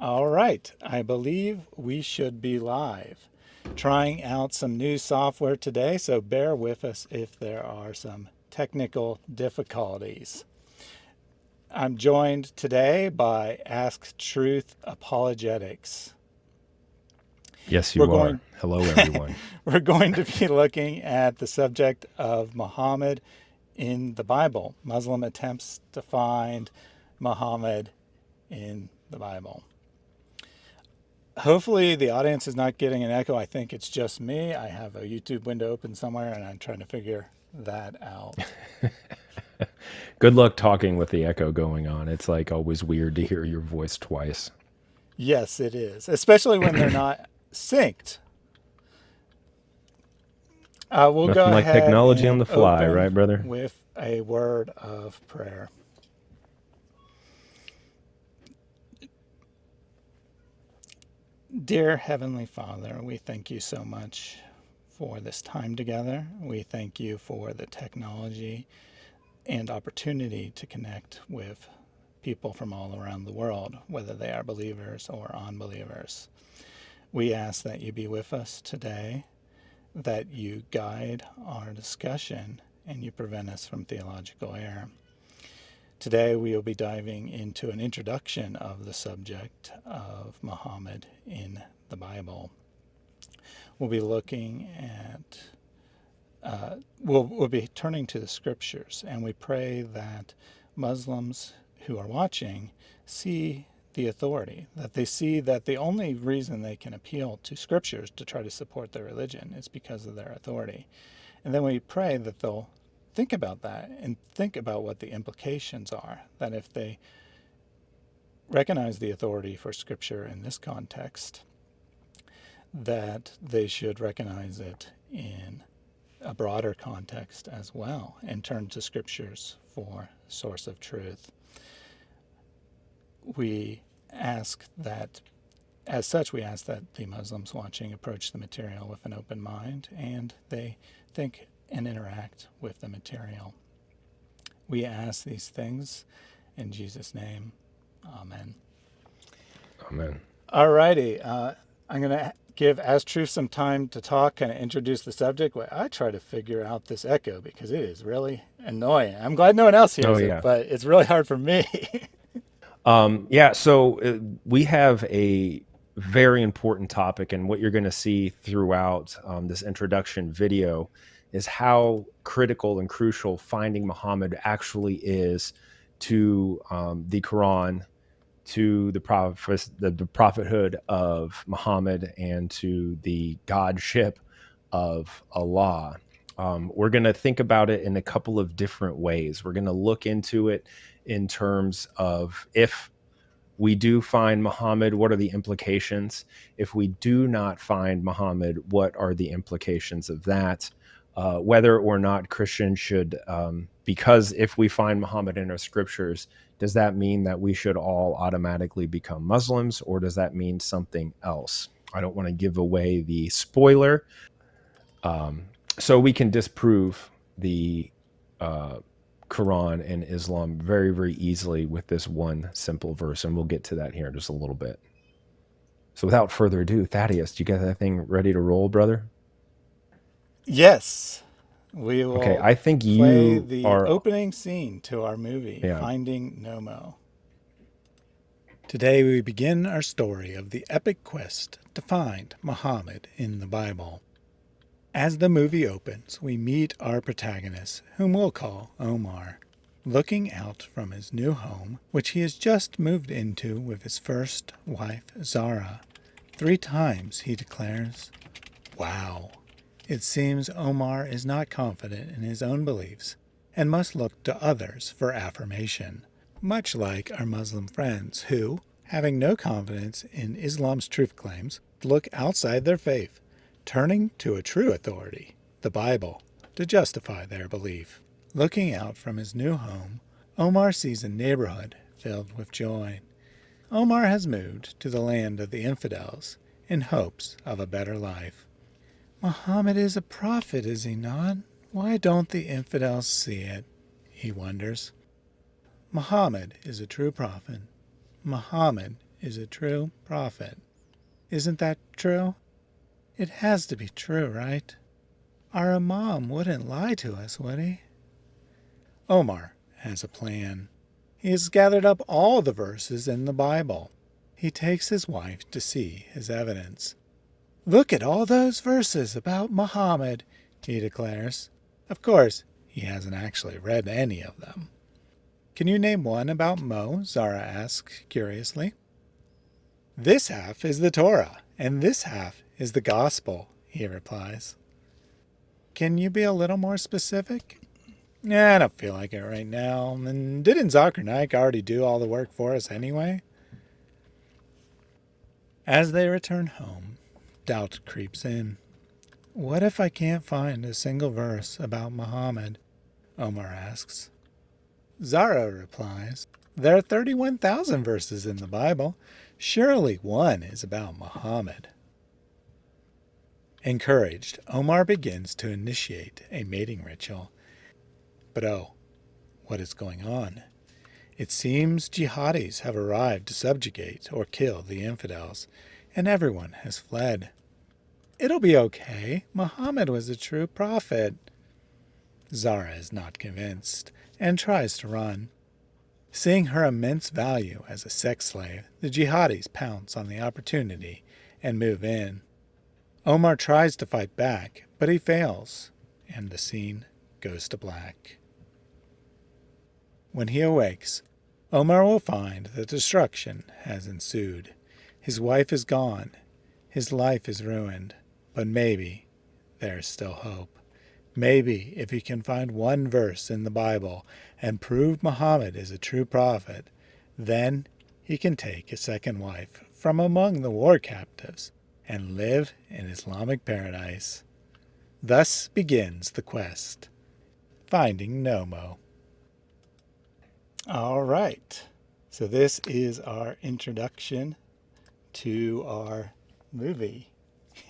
All right, I believe we should be live. Trying out some new software today, so bear with us if there are some technical difficulties. I'm joined today by Ask Truth Apologetics. Yes, you we're are. Going, Hello, everyone. we're going to be looking at the subject of Muhammad in the Bible, Muslim attempts to find Muhammad in the Bible hopefully the audience is not getting an echo. I think it's just me. I have a YouTube window open somewhere and I'm trying to figure that out. Good luck talking with the echo going on. It's like always weird to hear your voice twice. Yes, it is, especially when they're not synced. Uh, we'll Nothing go like technology on the fly, right, brother? With a word of prayer. Dear Heavenly Father, we thank you so much for this time together. We thank you for the technology and opportunity to connect with people from all around the world, whether they are believers or unbelievers. We ask that you be with us today, that you guide our discussion, and you prevent us from theological error. Today we will be diving into an introduction of the subject of Muhammad in the Bible. We'll be looking at, uh, we'll, we'll be turning to the scriptures, and we pray that Muslims who are watching see the authority, that they see that the only reason they can appeal to scriptures to try to support their religion is because of their authority. And then we pray that they'll think about that and think about what the implications are. That if they recognize the authority for Scripture in this context, that they should recognize it in a broader context as well and turn to Scriptures for source of truth. We ask that, as such, we ask that the Muslims watching approach the material with an open mind and they think and interact with the material. We ask these things in Jesus' name. Amen. Amen. All righty. Uh, I'm going to give Ask Truth some time to talk, and introduce the subject. Well, I try to figure out this echo because it is really annoying. I'm glad no one else hears oh, yeah. it, but it's really hard for me. um, yeah, so uh, we have a very important topic, and what you're going to see throughout um, this introduction video is how critical and crucial finding Muhammad actually is to um, the Quran, to the, prophet, the, the prophethood of Muhammad, and to the godship of Allah. Um, we're going to think about it in a couple of different ways. We're going to look into it in terms of if we do find Muhammad, what are the implications? If we do not find Muhammad, what are the implications of that? Uh, whether or not Christians should, um, because if we find Muhammad in our scriptures, does that mean that we should all automatically become Muslims or does that mean something else? I don't want to give away the spoiler. Um, so we can disprove the uh, Quran and Islam very, very easily with this one simple verse. And we'll get to that here in just a little bit. So without further ado, Thaddeus, do you get that thing ready to roll, brother? Yes, we will. Okay, I think you the are opening scene to our movie, yeah. Finding Nemo. Today we begin our story of the epic quest to find Muhammad in the Bible. As the movie opens, we meet our protagonist, whom we'll call Omar, looking out from his new home, which he has just moved into with his first wife, Zara. Three times he declares, Wow. It seems Omar is not confident in his own beliefs and must look to others for affirmation, much like our Muslim friends who, having no confidence in Islam's truth claims, look outside their faith, turning to a true authority, the Bible, to justify their belief. Looking out from his new home, Omar sees a neighborhood filled with joy. Omar has moved to the land of the infidels in hopes of a better life. Muhammad is a prophet, is he not? Why don't the infidels see it? He wonders. Muhammad is a true prophet. Muhammad is a true prophet. Isn't that true? It has to be true, right? Our Imam wouldn't lie to us, would he? Omar has a plan. He has gathered up all the verses in the Bible. He takes his wife to see his evidence. Look at all those verses about Muhammad, he declares. Of course, he hasn't actually read any of them. Can you name one about Mo? Zara asks curiously. This half is the Torah, and this half is the Gospel, he replies. Can you be a little more specific? Yeah, I don't feel like it right now. And didn't Zakir already do all the work for us anyway? As they return home, doubt creeps in. What if I can't find a single verse about Muhammad? Omar asks. Zara replies, There are 31,000 verses in the Bible. Surely one is about Muhammad. Encouraged, Omar begins to initiate a mating ritual. But oh, what is going on? It seems jihadis have arrived to subjugate or kill the infidels, and everyone has fled. It'll be okay. Muhammad was a true prophet. Zara is not convinced and tries to run. Seeing her immense value as a sex slave, the jihadis pounce on the opportunity and move in. Omar tries to fight back, but he fails, and the scene goes to black. When he awakes, Omar will find that destruction has ensued. His wife is gone, his life is ruined, but maybe there is still hope. Maybe if he can find one verse in the Bible and prove Muhammad is a true prophet, then he can take a second wife from among the war captives and live in Islamic paradise. Thus begins the quest, finding Nomo. All right, so this is our introduction to our movie.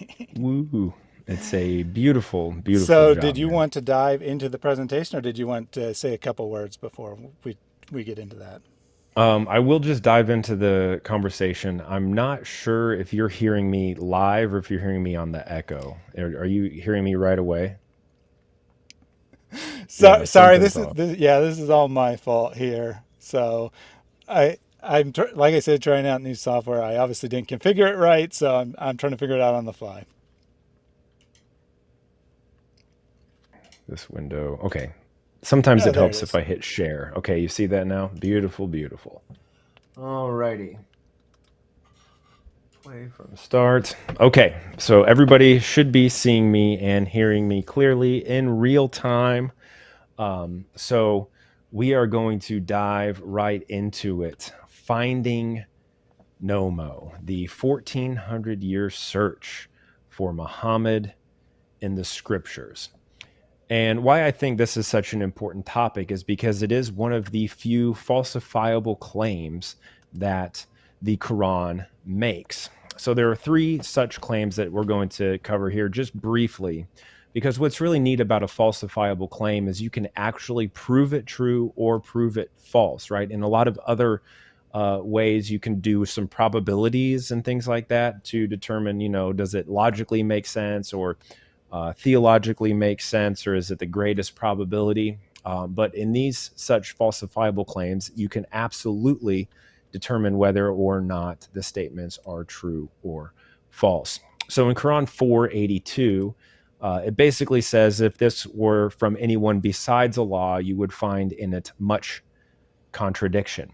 Woo! It's a beautiful, beautiful. So, did you want to dive into the presentation, or did you want to say a couple words before we we get into that? Um, I will just dive into the conversation. I'm not sure if you're hearing me live or if you're hearing me on the echo. Are, are you hearing me right away? So, Yeah, sorry, this is this, yeah, this is all my fault here. So, I I'm tr- like I said, trying out new software. I obviously didn't configure it right, so I'm I'm trying to figure it out on the fly. This window. Okay. Sometimes Oh, it there it helps if. I hit share. Okay, you see that now? Beautiful, beautiful. Alrighty. Play from start. Okay, so everybody should be seeing me and hearing me clearly in real time. Um, so we are going to dive right into it. Finding Nomo, the 1400 year search for Muhammad in the scriptures. And why I think this is such an important topic is because it is one of the few falsifiable claims that the Quran makes. So there are three such claims that we're going to cover here just briefly. Because what's really neat about a falsifiable claim is you can actually prove it true or prove it false, right? In a lot of other uh, ways, you can do some probabilities and things like that to determine, you know, does it logically make sense or uh, theologically make sense or is it the greatest probability? Um, but in these such falsifiable claims, you can absolutely determine whether or not the statements are true or false. So in Quran 482, uh, it basically says if this were from anyone besides Allah, you would find in it much contradiction.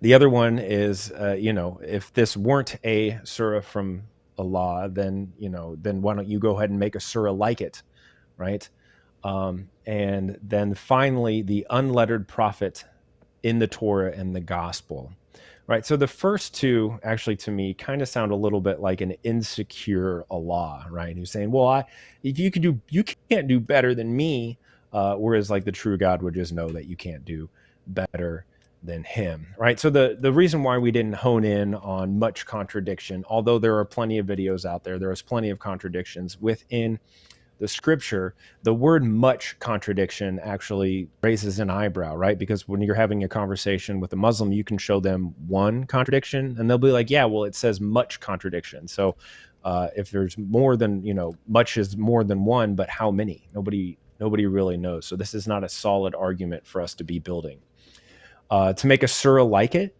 The other one is, uh, you know, if this weren't a surah from Allah, then you know, then why don't you go ahead and make a surah like it, right? Um, and then finally, the unlettered prophet in the Torah and the Gospel, right? So the first two, actually, to me, kind of sound a little bit like an insecure Allah, right? Who's saying, "Well, I, if you could do, you can't do better than me," uh, whereas like the true God would just know that you can't do better than him right so the the reason why we didn't hone in on much contradiction although there are plenty of videos out there there is plenty of contradictions within the scripture, the word much contradiction actually raises an eyebrow, right? Because when you're having a conversation with a Muslim, you can show them one contradiction and they'll be like, yeah, well, it says much contradiction. So uh, if there's more than, you know, much is more than one, but how many? Nobody, nobody really knows. So this is not a solid argument for us to be building. Uh, to make a surah like it,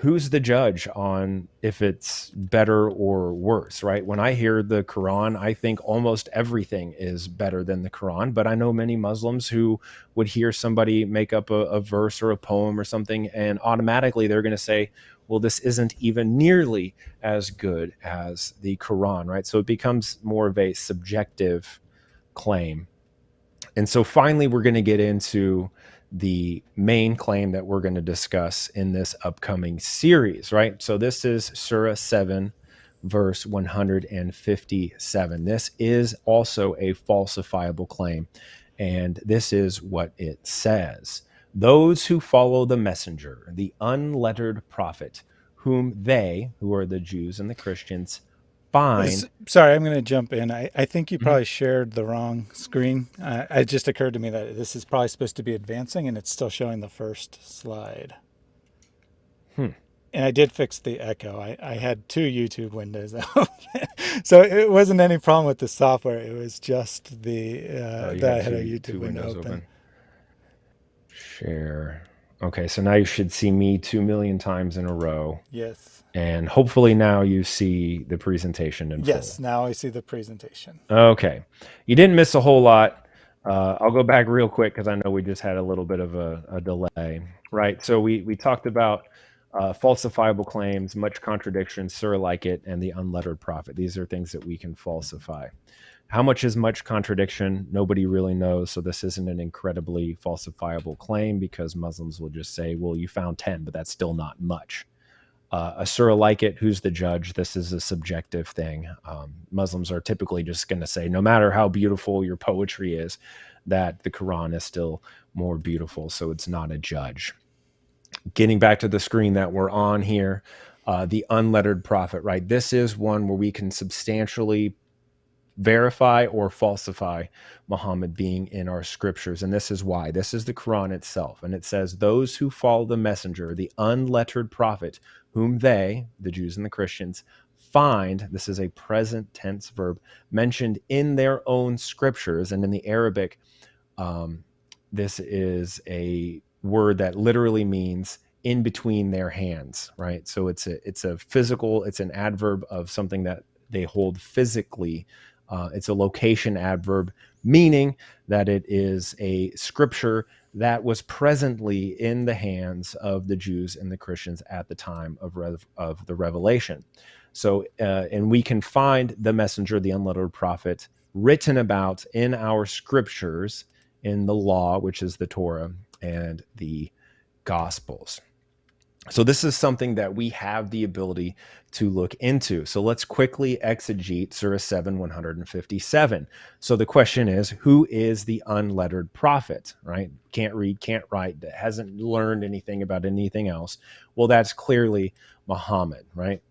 who's the judge on if it's better or worse, right? When I hear the Quran, I think almost everything is better than the Quran. But I know many Muslims who would hear somebody make up a, a verse or a poem or something, and automatically they're going to say, well, this isn't even nearly as good as the Quran, right? So it becomes more of a subjective claim. And so finally, we're going to get into the main claim that we're going to discuss in this upcoming series, right? So this is Surah 7, verse 157. This is also a falsifiable claim. And this is what it says Those who follow the messenger, the unlettered prophet, whom they, who are the Jews and the Christians, find. Sorry, I'm going to jump in. I, I think you Mhm. probably shared the wrong screen. Uh, it just occurred to me that this is probably supposed to be advancing and it's still showing the first slide. Hmm. And I did fix the echo. I, I had two YouTube windows open. so it wasn't any problem with the software. It was just the uh, Oh, that I had had a two, YouTube two window windows open. open. Share. Okay, so now you should see me two million times in a row. Yes. And hopefully now you see the presentation in Yes. Now I see the presentation. Okay. You didn't miss a whole lot. Uh, I'll go back real quick because I know we just had a little bit of a, a delay, right? So we, we talked about uh, falsifiable claims, much contradiction, surah like it, and the unlettered prophet. These are things that we can falsify. How much is much contradiction? Nobody really knows. So this isn't an incredibly falsifiable claim because Muslims will just say, well, you found 10, but that's still not much. Uh, a surah like it, who's the judge? This is a subjective thing. Um, Muslims are typically just going to say, no matter how beautiful your poetry is, that the Quran is still more beautiful. So it's not a judge. Getting back to the screen that we're on here, uh, the unlettered prophet, right? This is one where we can substantially verify or falsify Muhammad being in our scriptures. And this is why. This is the Quran itself. And it says, Those who follow the messenger, the unlettered prophet, whom they, the Jews and the Christians, find, this is a present tense verb, mentioned in their own scriptures. And in the Arabic, um, this is a word that literally means in between their hands, right? So it's a it's a physical, it's an adverb of something that they hold physically. Uh, it's a location adverb, meaning that it is a scripture that was presently in the hands of the Jews and the Christians at the time of rev- of the revelation. So, uh, and we can find the messenger, the unlettered prophet, written about in our scriptures, in the law, which is the Torah, and the Gospels. So, this is something that we have the ability to look into. So, let's quickly exegete Surah 7 157. So, the question is who is the unlettered prophet, right? Can't read, can't write, hasn't learned anything about anything else. Well, that's clearly Muhammad, right?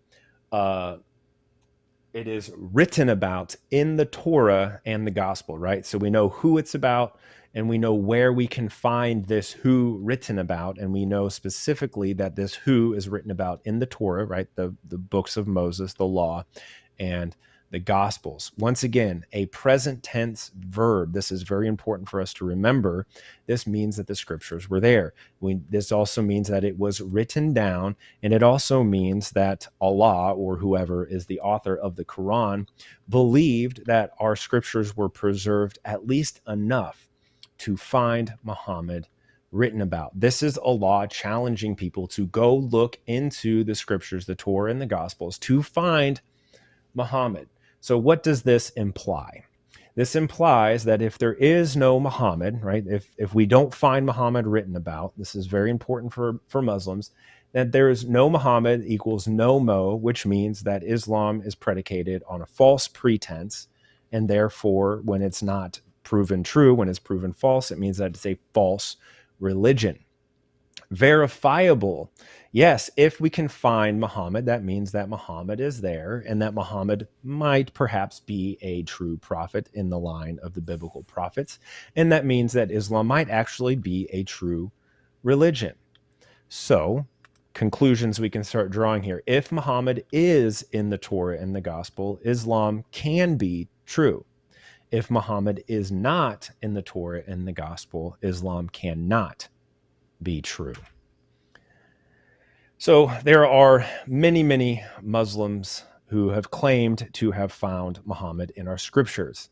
Uh, it is written about in the Torah and the gospel, right? So we know who it's about and we know where we can find this who written about. And we know specifically that this who is written about in the Torah, right? The, the books of Moses, the law, and the gospels. Once again, a present tense verb. This is very important for us to remember. This means that the scriptures were there. We, this also means that it was written down, and it also means that Allah or whoever is the author of the Quran believed that our scriptures were preserved at least enough to find Muhammad written about. This is Allah challenging people to go look into the scriptures, the Torah and the Gospels, to find Muhammad. So, what does this imply? This implies that if there is no Muhammad, right, if, if we don't find Muhammad written about, this is very important for, for Muslims, that there is no Muhammad equals no Mo, which means that Islam is predicated on a false pretense. And therefore, when it's not proven true, when it's proven false, it means that it's a false religion. Verifiable. Yes, if we can find Muhammad, that means that Muhammad is there and that Muhammad might perhaps be a true prophet in the line of the biblical prophets. And that means that Islam might actually be a true religion. So, conclusions we can start drawing here. If Muhammad is in the Torah and the gospel, Islam can be true. If Muhammad is not in the Torah and the gospel, Islam cannot be true. So there are many, many Muslims who have claimed to have found Muhammad in our scriptures.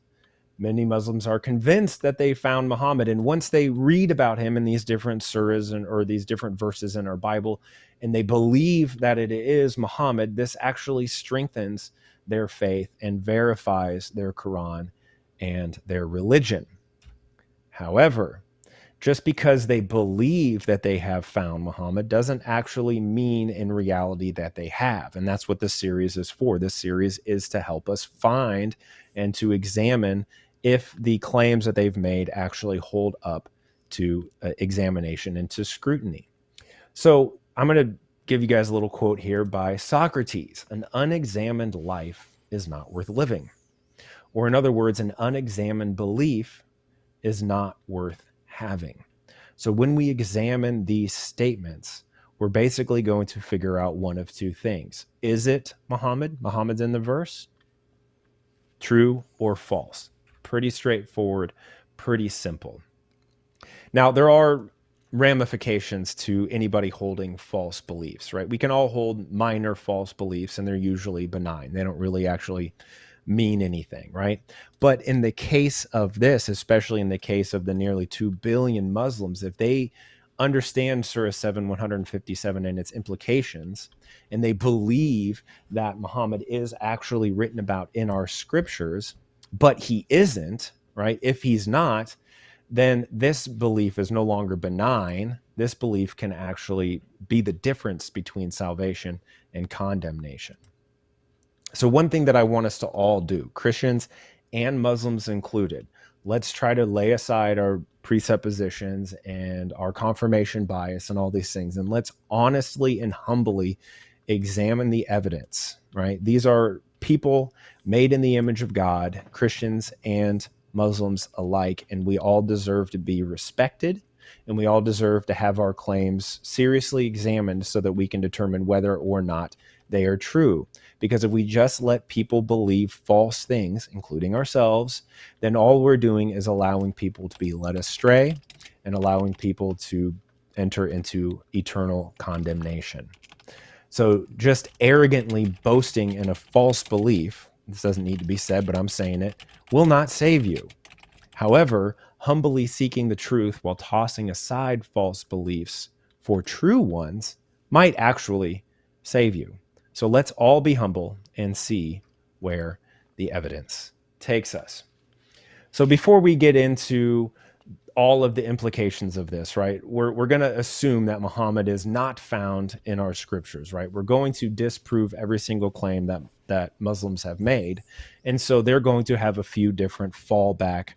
Many Muslims are convinced that they found Muhammad, and once they read about him in these different surahs and or these different verses in our Bible, and they believe that it is Muhammad, this actually strengthens their faith and verifies their Quran and their religion. However, just because they believe that they have found Muhammad doesn't actually mean in reality that they have. And that's what this series is for. This series is to help us find and to examine if the claims that they've made actually hold up to uh, examination and to scrutiny. So I'm going to give you guys a little quote here by Socrates An unexamined life is not worth living. Or, in other words, an unexamined belief is not worth having. So when we examine these statements, we're basically going to figure out one of two things. Is it Muhammad? Muhammad's in the verse? True or false? Pretty straightforward, pretty simple. Now, there are ramifications to anybody holding false beliefs, right? We can all hold minor false beliefs and they're usually benign. They don't really actually mean anything, right? But in the case of this, especially in the case of the nearly 2 billion Muslims, if they understand Surah 7 157 and its implications, and they believe that Muhammad is actually written about in our scriptures, but he isn't, right? If he's not, then this belief is no longer benign. This belief can actually be the difference between salvation and condemnation. So, one thing that I want us to all do, Christians and Muslims included, let's try to lay aside our presuppositions and our confirmation bias and all these things. And let's honestly and humbly examine the evidence, right? These are people made in the image of God, Christians and Muslims alike, and we all deserve to be respected and we all deserve to have our claims seriously examined so that we can determine whether or not they are true. Because if we just let people believe false things, including ourselves, then all we're doing is allowing people to be led astray and allowing people to enter into eternal condemnation. So just arrogantly boasting in a false belief, this doesn't need to be said, but I'm saying it, will not save you. However, humbly seeking the truth while tossing aside false beliefs for true ones might actually save you. So let's all be humble and see where the evidence takes us. So before we get into all of the implications of this, right? We're, we're going to assume that Muhammad is not found in our scriptures, right? We're going to disprove every single claim that, that Muslims have made. And so they're going to have a few different fallback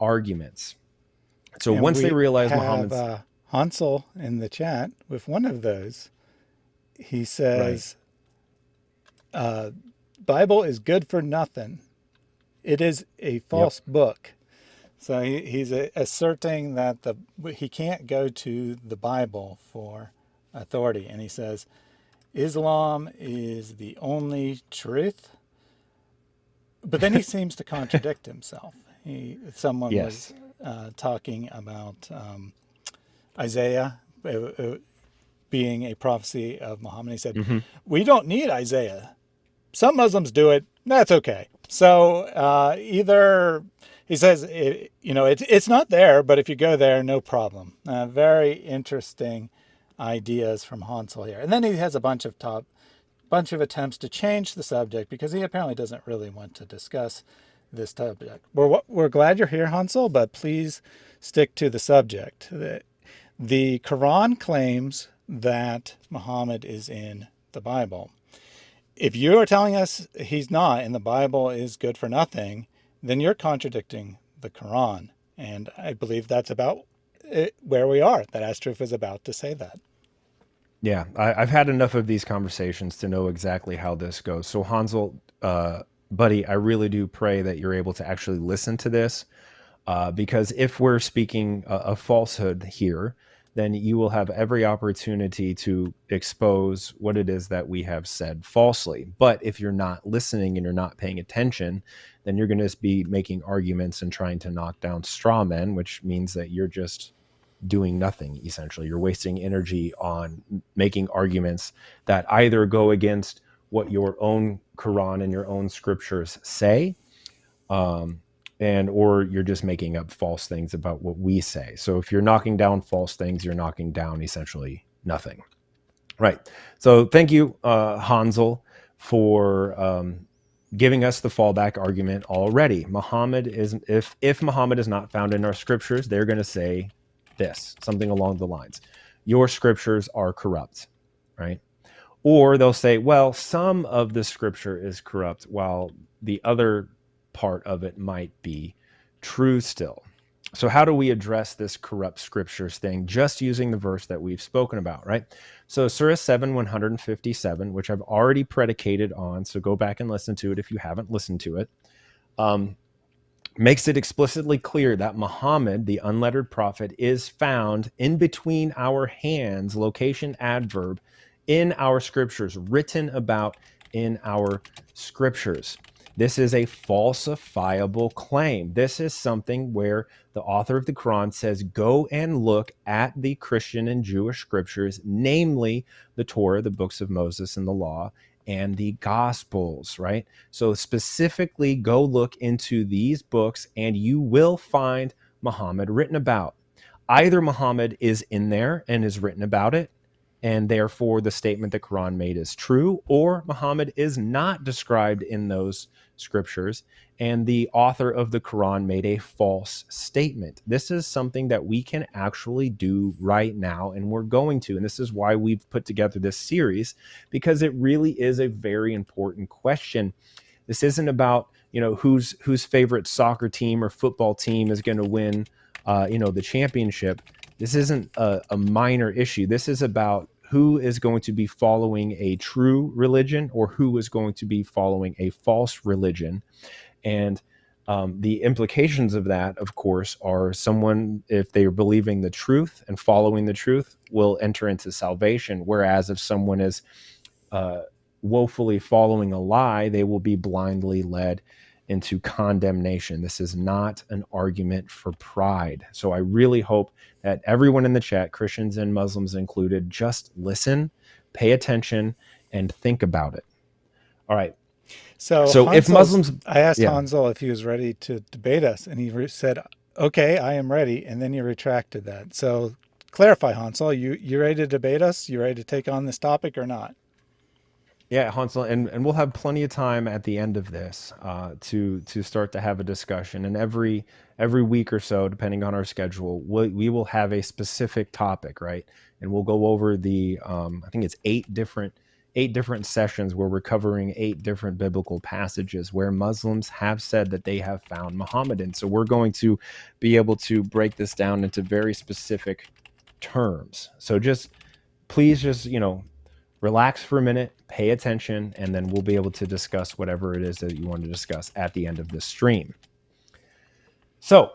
arguments. So And once they realize have Muhammad's uh, Hansel in the chat with one of those. He says, uh, Bible is good for nothing. It is a Yep. false book. So he, he's a, asserting that the he can't go to the Bible for authority, and he says Islam is the only truth. But then he seems to contradict himself. He someone was uh, talking about um, Isaiah uh, uh, being a prophecy of Muhammad. He said, hmm "We don't need Isaiah some Muslims do it. That's okay. So uh, either he says, it, you know, it's it's not there, but if you go there, no problem. Uh, very interesting ideas from Hansel here, and then he has a bunch of top, bunch of attempts to change the subject because he apparently doesn't really want to discuss this subject. We're we're glad you're here, Hansel, but please stick to the subject. The, the Quran claims that Muhammad is in the Bible if you are telling us he's not and the Bible is good for nothing, then you're contradicting the Quran. And I believe that's about it, where we are, that Astruf is about to say that. Yeah, I, have had enough of these conversations to know exactly how this goes. So, Hansel, uh, buddy, I really do pray that you're able to actually listen to this, uh, because if we're speaking a, a falsehood here, then you will have every opportunity to expose what it is that we have said falsely. But if you're not listening and you're not paying attention, then you're going to be making arguments and trying to knock down straw men, which means that you're just doing nothing essentially. You're wasting energy on making arguments that either go against what your own Quran and your own scriptures say, um, and or you're just making up false things about what we say. So if you're knocking down false things, you're knocking down essentially nothing. Right. So thank you, uh, Hansel, for um, giving us the fallback argument already. Muhammad is if if Muhammad is not found in our scriptures, they're going to say this, something along the lines. Your scriptures are corrupt, right? Or they'll say, well, some of the scripture is corrupt while the other part of it might be true still. So, how do we address this corrupt scriptures thing just using the verse that we've spoken about, right? So, Surah 7 157, which I've already predicated on, so go back and listen to it if you haven't listened to it, um, makes it explicitly clear that Muhammad, the unlettered prophet, is found in between our hands, location adverb, in our scriptures, written about in our scriptures. This is a falsifiable claim. This is something where the author of the Quran says, go and look at the Christian and Jewish scriptures, namely the Torah, the books of Moses and the law, and the Gospels, right? So specifically go look into these books and you will find Muhammad written about. Either Muhammad is in there and is written about it, and therefore the statement the Quran made is true, or Muhammad is not described in those scriptures, and the author of the Quran made a false statement. This is something that we can actually do right now, and we're going to. And this is why we've put together this series, because it really is a very important question. This isn't about you know whose whose favorite soccer team or football team is going to win uh, you know the championship this isn't a, a minor issue. This is about who is going to be following a true religion or who is going to be following a false religion. And um, the implications of that, of course, are someone, if they are believing the truth and following the truth, will enter into salvation. Whereas if someone is uh, woefully following a lie, they will be blindly led into condemnation. This is not an argument for pride. So I really hope that everyone in the chat, Christians and Muslims included, just listen, pay attention, and think about it. All right. So, so if Muslims, I asked yeah. Hansel if he was ready to debate us, and he said, "Okay, I am ready." And then you retracted that. So clarify, Hansel, you you ready to debate us? You ready to take on this topic or not? Yeah, Hansel, and, and we'll have plenty of time at the end of this uh, to to start to have a discussion. And every every week or so, depending on our schedule, we, we will have a specific topic, right? And we'll go over the um, I think it's eight different eight different sessions where we're covering eight different biblical passages where Muslims have said that they have found Muhammad in. So we're going to be able to break this down into very specific terms. So just please just you know relax for a minute, pay attention, and then we'll be able to discuss whatever it is that you want to discuss at the end of this stream. So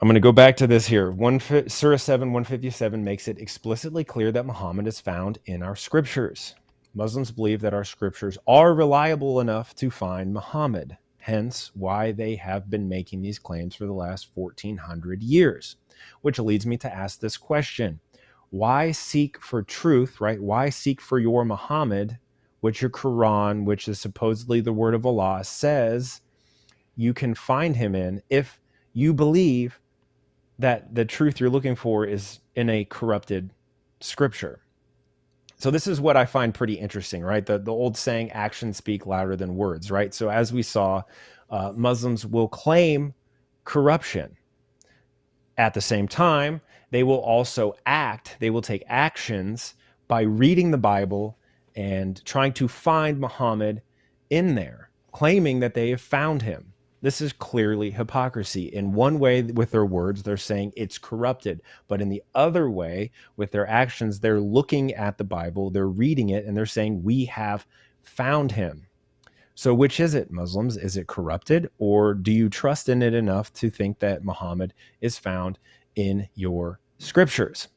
I'm going to go back to this here. One, Surah 7, 157 makes it explicitly clear that Muhammad is found in our scriptures. Muslims believe that our scriptures are reliable enough to find Muhammad, hence why they have been making these claims for the last 1400 years. Which leads me to ask this question why seek for truth, right? Why seek for your Muhammad, which your Quran, which is supposedly the word of Allah, says you can find him in if you believe that the truth you're looking for is in a corrupted scripture. So this is what I find pretty interesting, right? The the old saying, "Actions speak louder than words," right? So as we saw, uh, Muslims will claim corruption. At the same time, they will also act, they will take actions by reading the Bible and trying to find Muhammad in there, claiming that they have found him. This is clearly hypocrisy. In one way, with their words, they're saying it's corrupted. But in the other way, with their actions, they're looking at the Bible, they're reading it, and they're saying, We have found him. So, which is it, Muslims? Is it corrupted, or do you trust in it enough to think that Muhammad is found in your scriptures?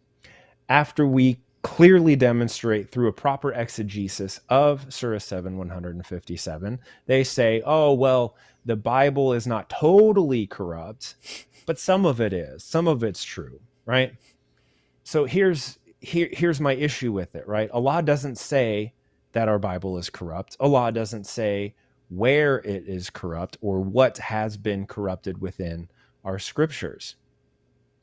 After we clearly demonstrate through a proper exegesis of Surah 7 157, they say, oh, well, the Bible is not totally corrupt, but some of it is. Some of it's true, right? So here's here, here's my issue with it, right? Allah doesn't say that our Bible is corrupt. Allah doesn't say where it is corrupt or what has been corrupted within our scriptures.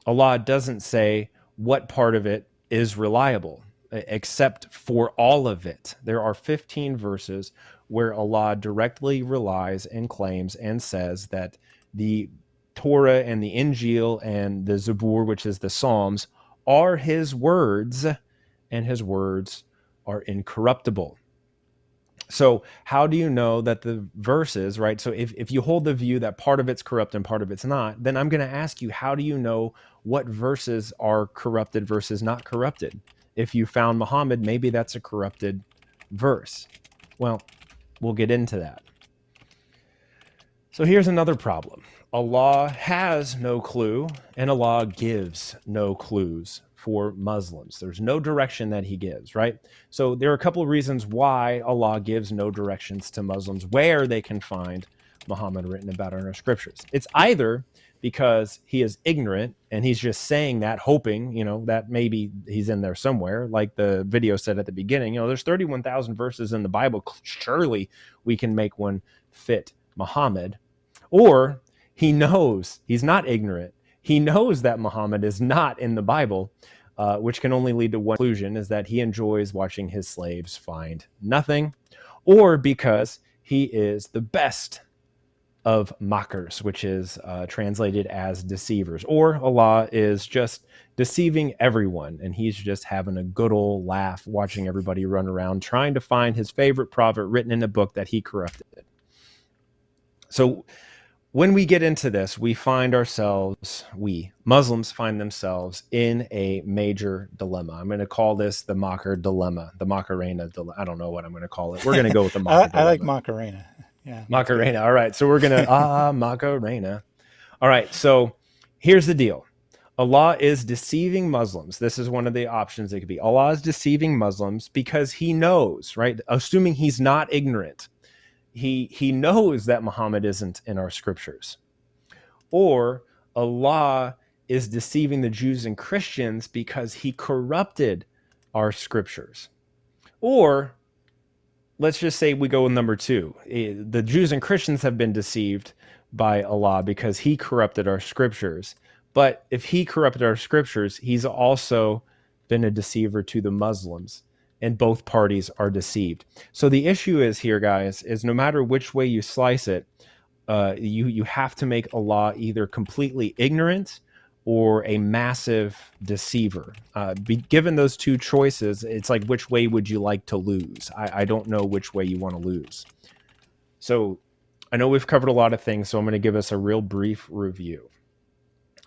Allah doesn't say what part of it is reliable, except for all of it. There are 15 verses where Allah directly relies and claims and says that the Torah and the Injil and the Zabur, which is the Psalms, are his words, and his words are incorruptible. So, how do you know that the verses, right? So, if, if you hold the view that part of it's corrupt and part of it's not, then I'm going to ask you, how do you know what verses are corrupted versus not corrupted? If you found Muhammad, maybe that's a corrupted verse. Well, we'll get into that. So here's another problem. Allah has no clue and Allah gives no clues for Muslims. There's no direction that he gives, right? So there are a couple of reasons why Allah gives no directions to Muslims where they can find Muhammad written about in our scriptures. It's either because he is ignorant and he's just saying that hoping you know that maybe he's in there somewhere like the video said at the beginning you know there's 31,000 verses in the bible surely we can make one fit muhammad or he knows he's not ignorant he knows that muhammad is not in the bible uh, which can only lead to one conclusion is that he enjoys watching his slaves find nothing or because he is the best of mockers, which is uh, translated as deceivers, or Allah is just deceiving everyone, and he's just having a good old laugh watching everybody run around trying to find his favorite prophet written in a book that he corrupted. So when we get into this, we find ourselves, we Muslims find themselves in a major dilemma. I'm going to call this the Mocker dilemma, the Macarena dilemma. I don't know what I'm going to call it. We're going to go with the Mocker I, I like Macarena. Yeah. Macarena. All right. So we're going to, ah, Macarena. All right. So here's the deal Allah is deceiving Muslims. This is one of the options it could be. Allah is deceiving Muslims because he knows, right? Assuming he's not ignorant. He he knows that Muhammad isn't in our scriptures. Or Allah is deceiving the Jews and Christians because he corrupted our scriptures. Or let's just say we go with number two. Eh, the Jews and Christians have been deceived by Allah because he corrupted our scriptures. But if he corrupted our scriptures, he's also been a deceiver to the Muslims, and both parties are deceived. So the issue is here, guys, is no matter which way you slice it, uh, you you have to make Allah either completely ignorant or a massive deceiver. Uh, be, given those two choices, it's like which way would you like to lose? I, I don't know which way you want to lose. So I know we've covered a lot of things, so I'm going to give us a real brief review.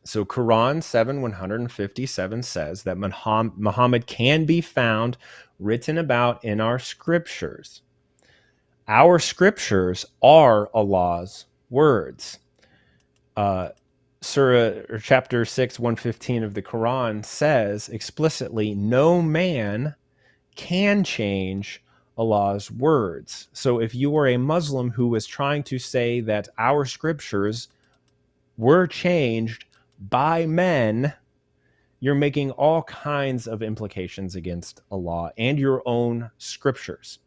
So Quran 7 157 says that Muhammad can be found written about in our scriptures. Our scriptures are Allah's words. Uh, Surah or chapter 6 115 of the Quran says explicitly no man can change Allah's words. So if you are a Muslim who is trying to say that our scriptures were changed by men, you're making all kinds of implications against Allah and your own scriptures.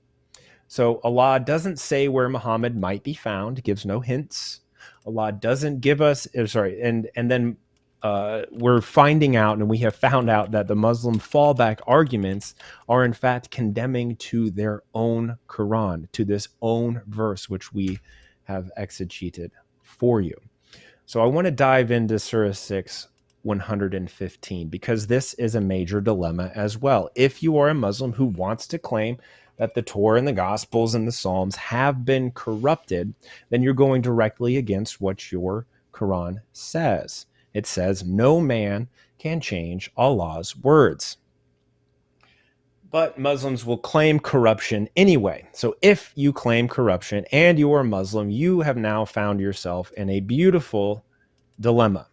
So Allah doesn't say where Muhammad might be found, gives no hints Allah doesn't give us, uh, sorry, and and then uh, we're finding out, and we have found out that the Muslim fallback arguments are in fact condemning to their own Quran, to this own verse which we have exegeted for you. So I want to dive into Surah 6, 115 because this is a major dilemma as well. If you are a Muslim who wants to claim that the Torah and the Gospels and the Psalms have been corrupted, then you're going directly against what your Quran says. It says, No man can change Allah's words. But Muslims will claim corruption anyway. So if you claim corruption and you are a Muslim, you have now found yourself in a beautiful dilemma.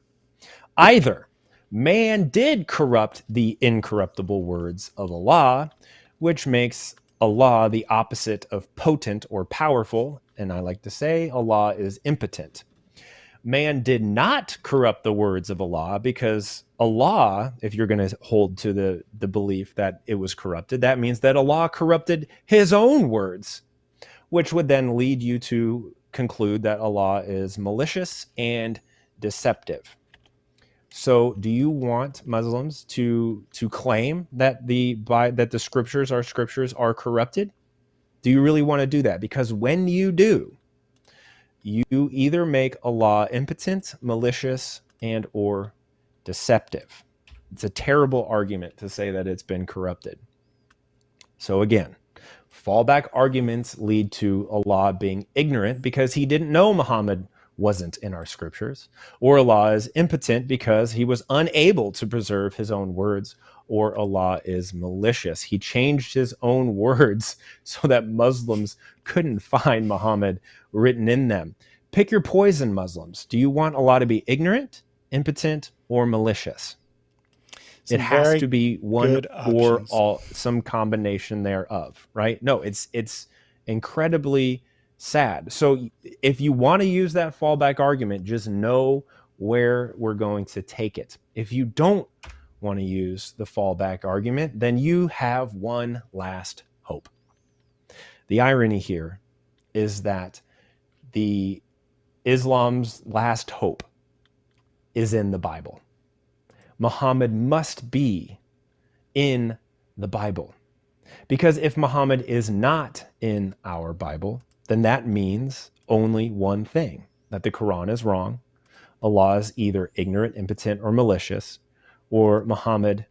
Either man did corrupt the incorruptible words of Allah, which makes Allah the opposite of potent or powerful, and I like to say Allah is impotent. Man did not corrupt the words of Allah because Allah, if you're going to hold to the, the belief that it was corrupted, that means that Allah corrupted his own words, which would then lead you to conclude that Allah is malicious and deceptive. So, do you want Muslims to to claim that the by that the scriptures our scriptures are corrupted? Do you really want to do that? Because when you do, you either make Allah impotent, malicious, and or deceptive. It's a terrible argument to say that it's been corrupted. So again, fallback arguments lead to Allah being ignorant because he didn't know Muhammad wasn't in our scriptures, or Allah is impotent because he was unable to preserve his own words, or Allah is malicious. He changed his own words so that Muslims couldn't find Muhammad written in them. Pick your poison, Muslims. Do you want Allah to be ignorant, impotent, or malicious? Some it has to be one or all, some combination thereof, right? No, it's it's incredibly sad. So if you want to use that fallback argument, just know where we're going to take it. If you don't want to use the fallback argument, then you have one last hope. The irony here is that the Islam's last hope is in the Bible. Muhammad must be in the Bible. Because if Muhammad is not in our Bible, then that means only one thing that the Quran is wrong, Allah is either ignorant, impotent, or malicious, or Muhammad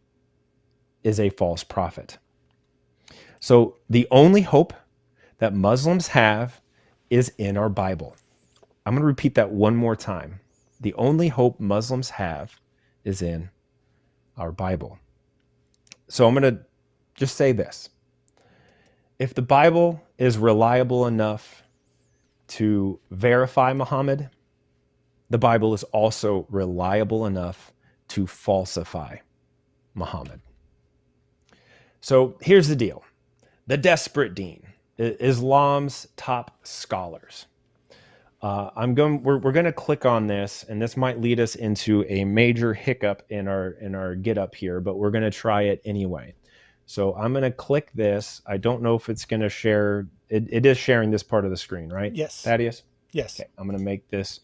is a false prophet. So the only hope that Muslims have is in our Bible. I'm going to repeat that one more time. The only hope Muslims have is in our Bible. So I'm going to just say this if the Bible is reliable enough to verify Muhammad, the Bible is also reliable enough to falsify Muhammad. So here's the deal the desperate dean, Islam's top scholars. Uh, I'm going. We're, we're going to click on this, and this might lead us into a major hiccup in our in our get up here, but we're going to try it anyway. So I'm going to click this. I don't know if it's going to share. It, it is sharing this part of the screen, right? Yes. Thaddeus? Yes. Okay. I'm going to make this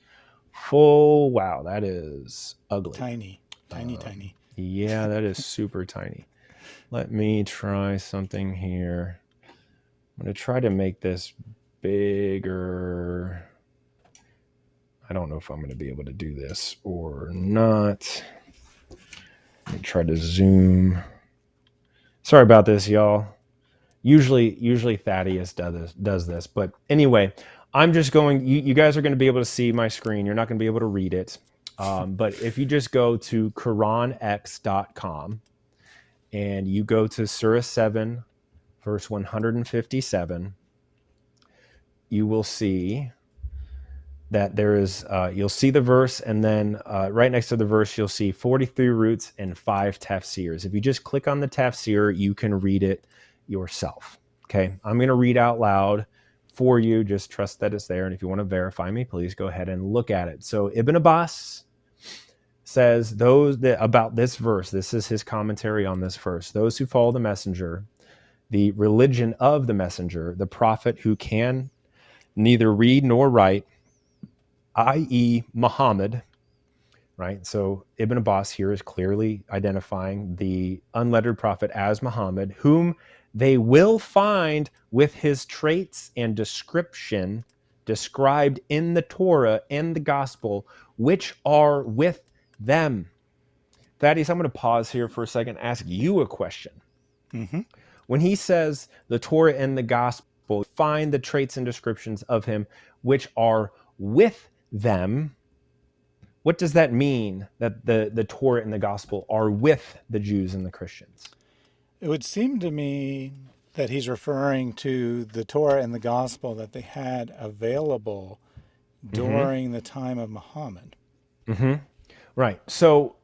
full. Wow, that is ugly. Tiny, tiny, uh, tiny. Yeah, that is super tiny. Let me try something here. I'm going to try to make this bigger. I don't know if I'm going to be able to do this or not. Let me try to zoom. Sorry about this, y'all. Usually, usually Thaddeus does this, does this, but anyway, I'm just going. You, you guys are going to be able to see my screen. You're not going to be able to read it, um, but if you just go to QuranX.com and you go to Surah 7, verse 157, you will see that there is uh, you'll see the verse and then uh, right next to the verse you'll see 43 roots and five tafsirs. If you just click on the tafsir you can read it yourself okay? I'm going to read out loud for you. Just trust that it's there and if you want to verify me please go ahead and look at it. So ibn abbas says those that about this verse this is his commentary on this verse those who follow the messenger the religion of the messenger the prophet who can neither read nor write i.e., Muhammad, right? So Ibn Abbas here is clearly identifying the unlettered prophet as Muhammad, whom they will find with his traits and description described in the Torah and the gospel, which are with them. Thaddeus, I'm going to pause here for a second, ask you a question. hmm When he says the Torah and the gospel, find the traits and descriptions of him which are with them. What does that mean that the, the Torah and the gospel are with the Jews and the Christians? It would seem to me that he's referring to the Torah and the gospel that they had available hmm during the time of Muhammad. hmm Right. So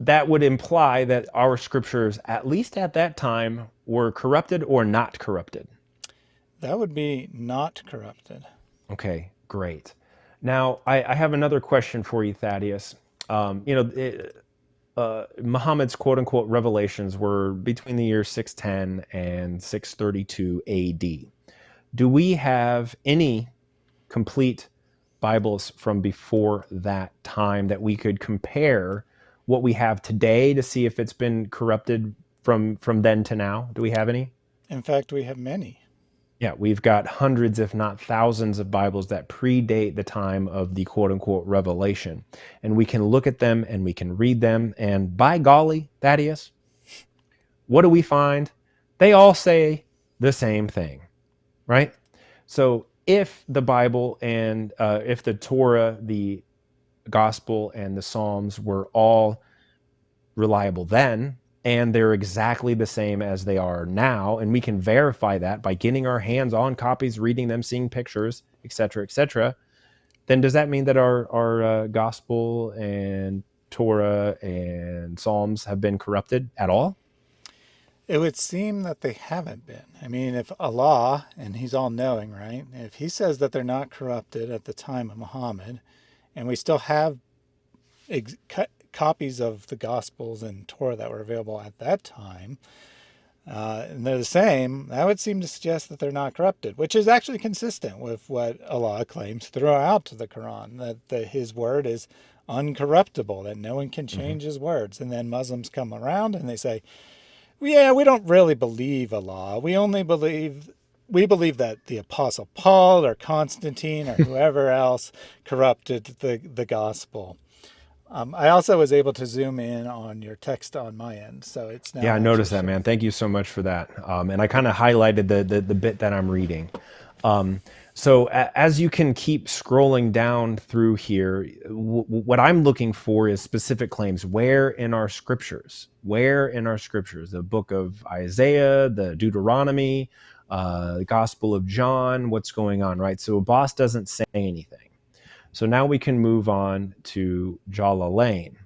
that would imply that our scriptures, at least at that time, were corrupted or not corrupted. That would be not corrupted. Okay, great. Now, I, I have another question for you, Thaddeus. Um, you know, it, uh, Muhammad's quote unquote revelations were between the years 610 and 632 AD. Do we have any complete Bibles from before that time that we could compare what we have today to see if it's been corrupted from from then to now? Do we have any? In fact, we have many. Yeah, we've got hundreds, if not thousands, of Bibles that predate the time of the quote unquote revelation. And we can look at them and we can read them. And by golly, Thaddeus, what do we find? They all say the same thing, right? So if the Bible and uh, if the Torah, the gospel, and the Psalms were all reliable then, and they're exactly the same as they are now, and we can verify that by getting our hands on copies, reading them, seeing pictures, etc., etc., then does that mean that our our uh, gospel and Torah and Psalms have been corrupted at all? It would seem that they haven't been. I mean, if Allah, and He's all knowing, right? If He says that they're not corrupted at the time of Muhammad, and we still have copies of the Gospels and Torah that were available at that time, uh, and they're the same, that would seem to suggest that they're not corrupted, which is actually consistent with what Allah claims throughout the Quran that the, His word is uncorruptible, that no one can hmm change His words. And then Muslims come around and they say, yeah, we don't really believe Allah. We only believe we believe that the apostle Paul or Constantine or whoever else corrupted the the gospel. Um, I also was able to zoom in on your text on my end, so it's Yeah, I noticed that, man. Thank you so much for that. Um, and I kind of highlighted the, the the bit that I'm reading. Um, so a, as you can keep scrolling down through here, what I'm looking for is specific claims. Where in our scriptures? Where in our scriptures? The book of Isaiah, the Deuteronomy, uh, the Gospel of John. What's going on, right? So Abbas doesn't say anything. So now we can move on to Jalalain.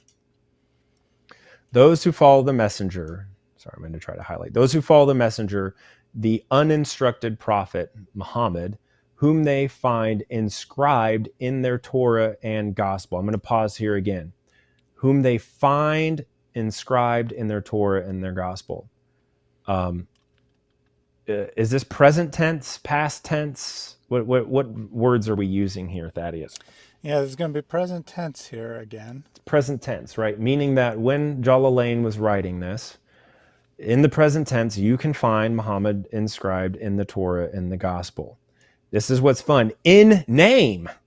Those who follow the messenger, sorry, I'm going to try to highlight those who follow the messenger, the uninstructed prophet Muhammad, whom they find inscribed in their Torah and gospel. I'm going to pause here again. Whom they find inscribed in their Torah and their gospel. Um, uh, is this present tense, past tense? What, what, what words are we using here, Thaddeus? Yeah, there's going to be present tense here again. Present tense, right? Meaning that when Jalalain was writing this, in the present tense, you can find Muhammad inscribed in the Torah in the Gospel. This is what's fun in name.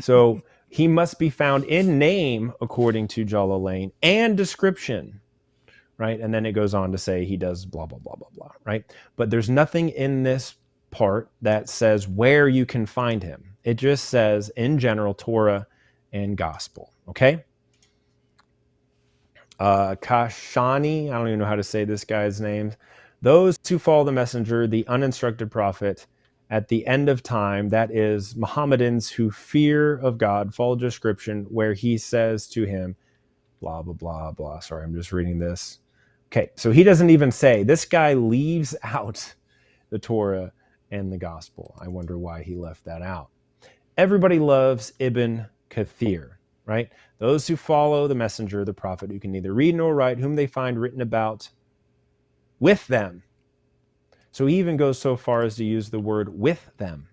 So he must be found in name according to Jalalain and description, right? And then it goes on to say he does blah, blah, blah, blah, blah, right? But there's nothing in this part that says where you can find him. It just says in general Torah and Gospel, okay? uh, Kashani, I don't even know how to say this guy's name. Those who follow the messenger, the uninstructed prophet, at the end of time, that is Mohammedans who fear of God, follow description where he says to him, blah, blah, blah, blah. Sorry, I'm just reading this. Okay, so he doesn't even say, this guy leaves out the Torah and the gospel. I wonder why he left that out. Everybody loves Ibn Kathir, right? Those who follow the messenger, the prophet, who can neither read nor write, whom they find written about with them. So he even goes so far as to use the word with them.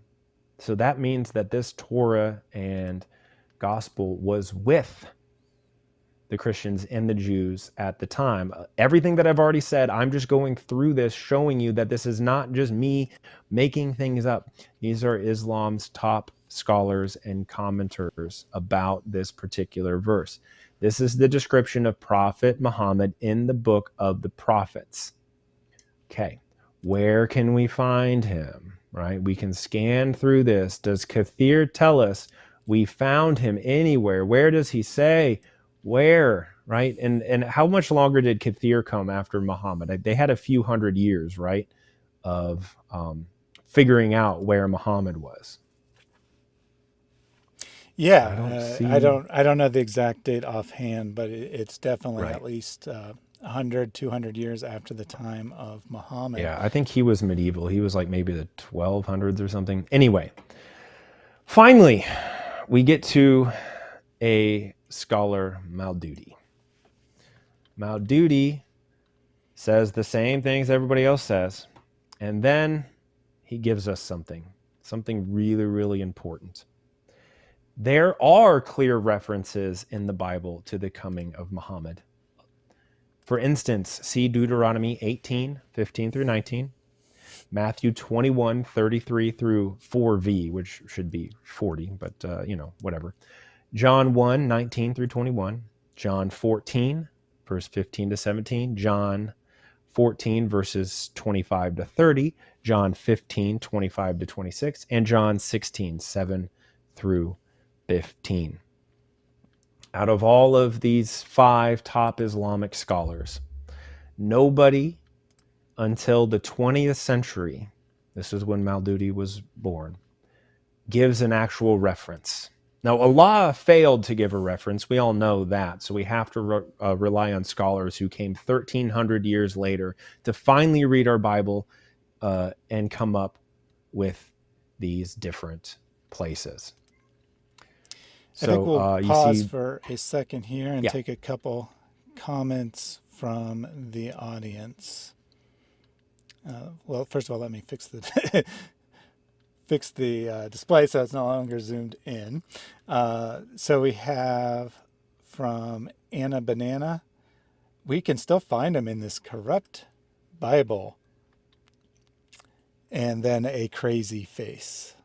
So that means that this Torah and gospel was with the Christians and the Jews at the time. Everything that I've already said, I'm just going through this, showing you that this is not just me making things up. These are Islam's top scholars and commenters about this particular verse. This is the description of Prophet Muhammad in the book of the prophets. Okay, where can we find him? Right? We can scan through this. Does Kathir tell us we found him anywhere? Where does he say? Where? Right? And and how much longer did Kathir come after Muhammad? They had a few hundred years, right, of um, figuring out where Muhammad was. Yeah, I don't uh, see. I don't I don't know the exact date offhand, but it, it's definitely Right. at least uh, 100, 200 years after the time of Muhammad. Yeah, I think he was medieval. He was like maybe the 1200s or something. Anyway, finally, we get to a scholar, Maududi. Maududi says the same things everybody else says, and then he gives us something, something really, really important. There are clear references in the Bible to the coming of Muhammad. For instance, see Deuteronomy 18, 15 through 19, Matthew 21, 33 through 4v, which should be 40, but uh, you know, whatever. John 1, 19 through 21, John 14, verse 15 to 17, John 14, verses 25 to 30, John 15, 25 to 26, and John 16, 7 through 15. Out of all of these five top Islamic scholars, nobody until the 20th century, this is when Maududi was born, gives an actual reference. Now, Allah failed to give a reference. We all know that. So we have to re- uh, rely on scholars who came 1300 years later to finally read our Bible uh, and come up with these different places. I think So we'll uh, pause see, for a second here and yeah, take a couple comments from the audience. Uh, well, first of all, let me fix the fix the uh, display so it's no longer zoomed in. Uh, so we have from Anna Banana. We can still find him in this corrupt Bible, and then a crazy face,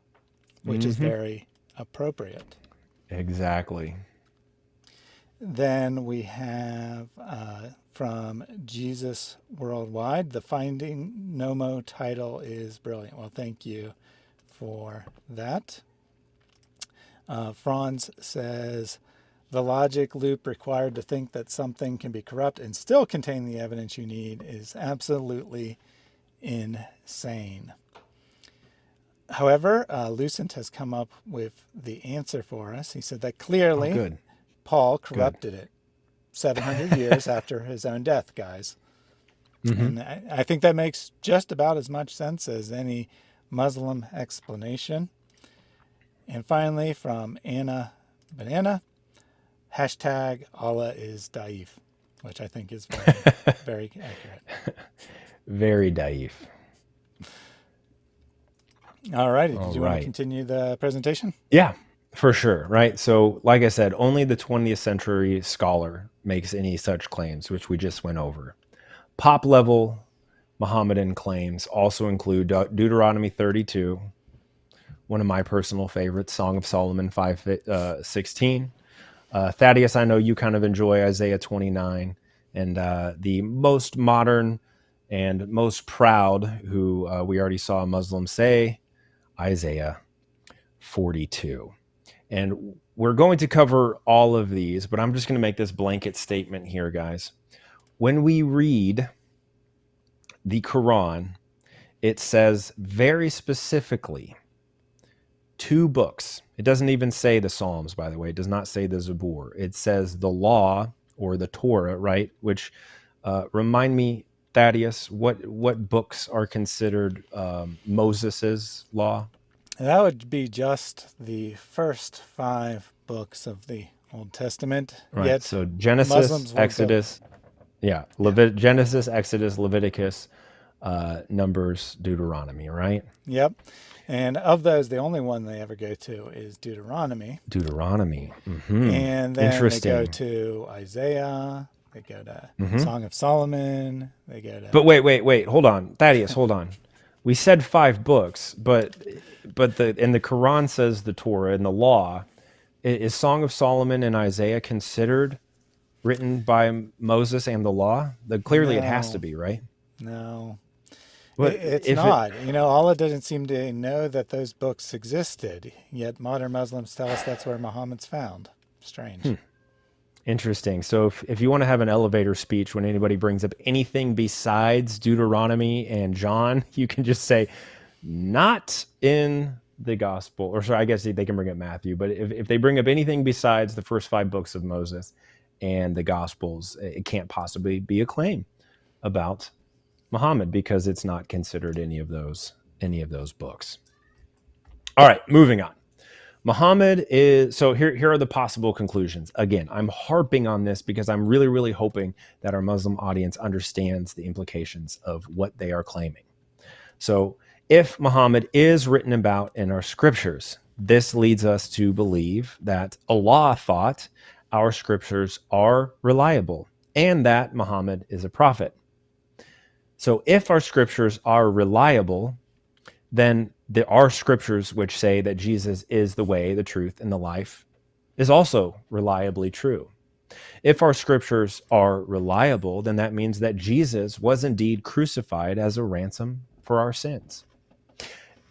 which is hmm very appropriate. exactly. Then we have uh, from Jesus Worldwide. The Finding Nomo title is brilliant. Well, thank you for that. Uh, Franz says the logic loop required to think that something can be corrupt and still contain the evidence you need is absolutely insane. However, uh, Lucent has come up with the answer for us. He said that Oh, clearly good, Paul good. corrupted it 700 years after his own death, guys. hmm And I, I think that makes just about as much sense as any Muslim explanation. And finally, from Anna Banana, hashtag Allah is Daif, which I think is very, very accurate. Very daif. All righty. All Did you want to continue the presentation? Yeah, for sure. Right. So, like I said, only the 20th century scholar makes any such claims, which we just went over. Pop level Mohammedan claims also include De- Deuteronomy 32, one of my personal favorites, Song of Solomon 5 uh, 16. Uh, Thaddeus, I know you kind of enjoy Isaiah 29, and uh, the most modern and most proud, who uh, we already saw a Muslim say, Isaiah 42. And we're going to cover all of these, but I'm just going to make this blanket statement here, guys. When we read the Quran, it says very specifically two books. It doesn't even say the Psalms, by the way. It does not say the Zabur. It says the law or the Torah, right? Which uh, remind me, Thaddeus, what what books are considered um, Moses's law? That would be just the first five books of the Old Testament. Right. Yet So Genesis, Muslims won't go. Yeah, Levit- Genesis, Exodus, Leviticus, uh, Numbers, Deuteronomy, right? Yep. And of those, the only one they ever go to is Deuteronomy. Deuteronomy. hmm And then they go to Isaiah, they go to hmm Song of Solomon, they go to. But wait, wait, wait. Hold on, Thaddeus. Hold on. We said five books, but but the and the Quran says the Torah and the law. Is Song of Solomon and Isaiah considered written by Moses and the law? The, clearly, it has to be, right? no, But it's if it, not. You know, Allah doesn't seem to know that those books existed, yet modern Muslims tell us that's where Muhammad's found. Strange. Hmm. interesting. So if, if you want to have an elevator speech when anybody brings up anything besides Deuteronomy and John, you can just say, not in the gospel, or sorry, I guess they can bring up Matthew, but if, if they bring up anything besides the first five books of Moses and the gospels, it can't possibly be a claim about Muhammad because it's not considered any of those any of those books. All right, moving on. Muhammad is so here here are the possible conclusions. Again, I'm harping on this because I'm really really hoping that our Muslim audience understands the implications of what they are claiming. So, if Muhammad is written about in our scriptures, this leads us to believe that Allah thought our scriptures are reliable and that Muhammad is a prophet. So, if our scriptures are reliable, then there are scriptures which say that Jesus is the way, the truth, and the life is also reliably true. If our scriptures are reliable, then that means that Jesus was indeed crucified as a ransom for our sins.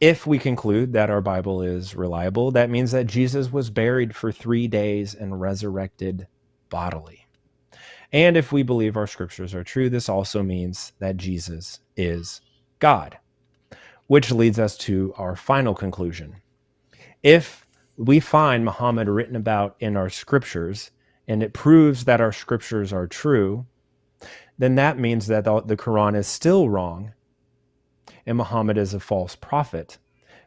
If we conclude that our Bible is reliable, that means that Jesus was buried for three days and resurrected bodily. And if we believe our scriptures are true, this also means that Jesus is God, which leads us to our final conclusion. If we find Muhammad written about in our scriptures and it proves that our scriptures are true, then that means that the Quran is still wrong and Muhammad is a false prophet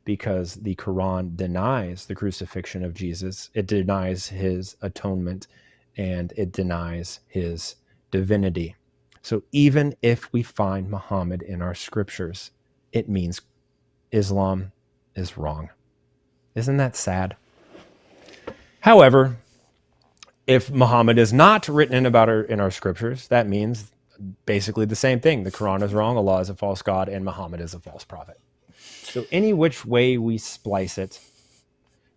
because the Quran denies the crucifixion of Jesus, it denies his atonement, and it denies his divinity. So even if we find Muhammad in our scriptures, it means Islam is wrong. Isn't that sad? However, if Muhammad is not written about our, in our scriptures, that means basically the same thing. The Quran is wrong, Allah is a false God, and Muhammad is a false prophet. So, any which way we splice it,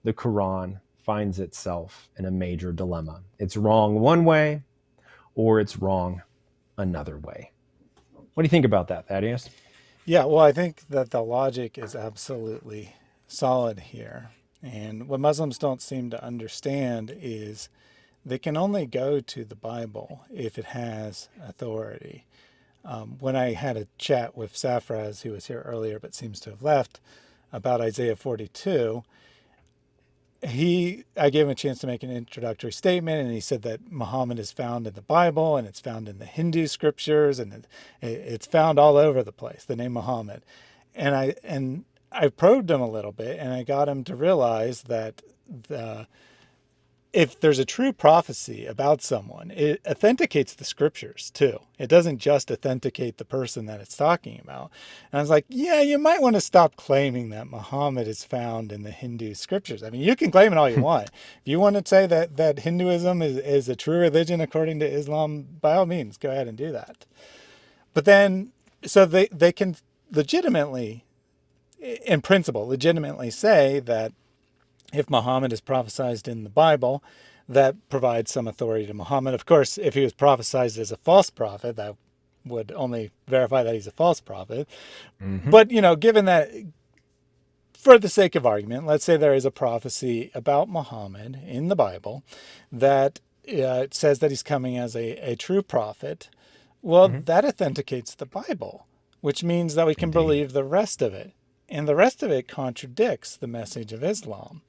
the Quran finds itself in a major dilemma. It's wrong one way, or it's wrong another way. What do you think about that, Thaddeus? Yeah, well, I think that the logic is absolutely solid here. And what Muslims don't seem to understand is they can only go to the Bible if it has authority. Um, when I had a chat with Safraz, who was here earlier but seems to have left, about Isaiah 42, he I gave him a chance to make an introductory statement, and he said that Muhammad is found in the Bible and it's found in the Hindu scriptures and it, it's found all over the place. The name Muhammad, and I and I probed him a little bit, and I got him to realize that the if there's a true prophecy about someone, it authenticates the scriptures too. It doesn't just authenticate the person that it's talking about. And I was like, yeah, you might want to stop claiming that Muhammad is found in the Hindu scriptures. I mean, you can claim it all you hmm. want. If you want to say that, that Hinduism is, is a true religion according to Islam, by all means, go ahead and do that. But then, so they, they can legitimately, in principle, legitimately say that if Muhammad is prophesied in the Bible, that provides some authority to Muhammad. Of course, if he was prophesied as a false prophet, that would only verify that he's a false prophet. Mm-hmm. But, you know, given that, for the sake of argument, let's say there is a prophecy about Muhammad in the Bible that uh, it says that he's coming as a, a true prophet. Well, Mm-hmm. that authenticates the Bible, which means that we can Indeed. believe the rest of it. And the rest of it contradicts the message of Islam.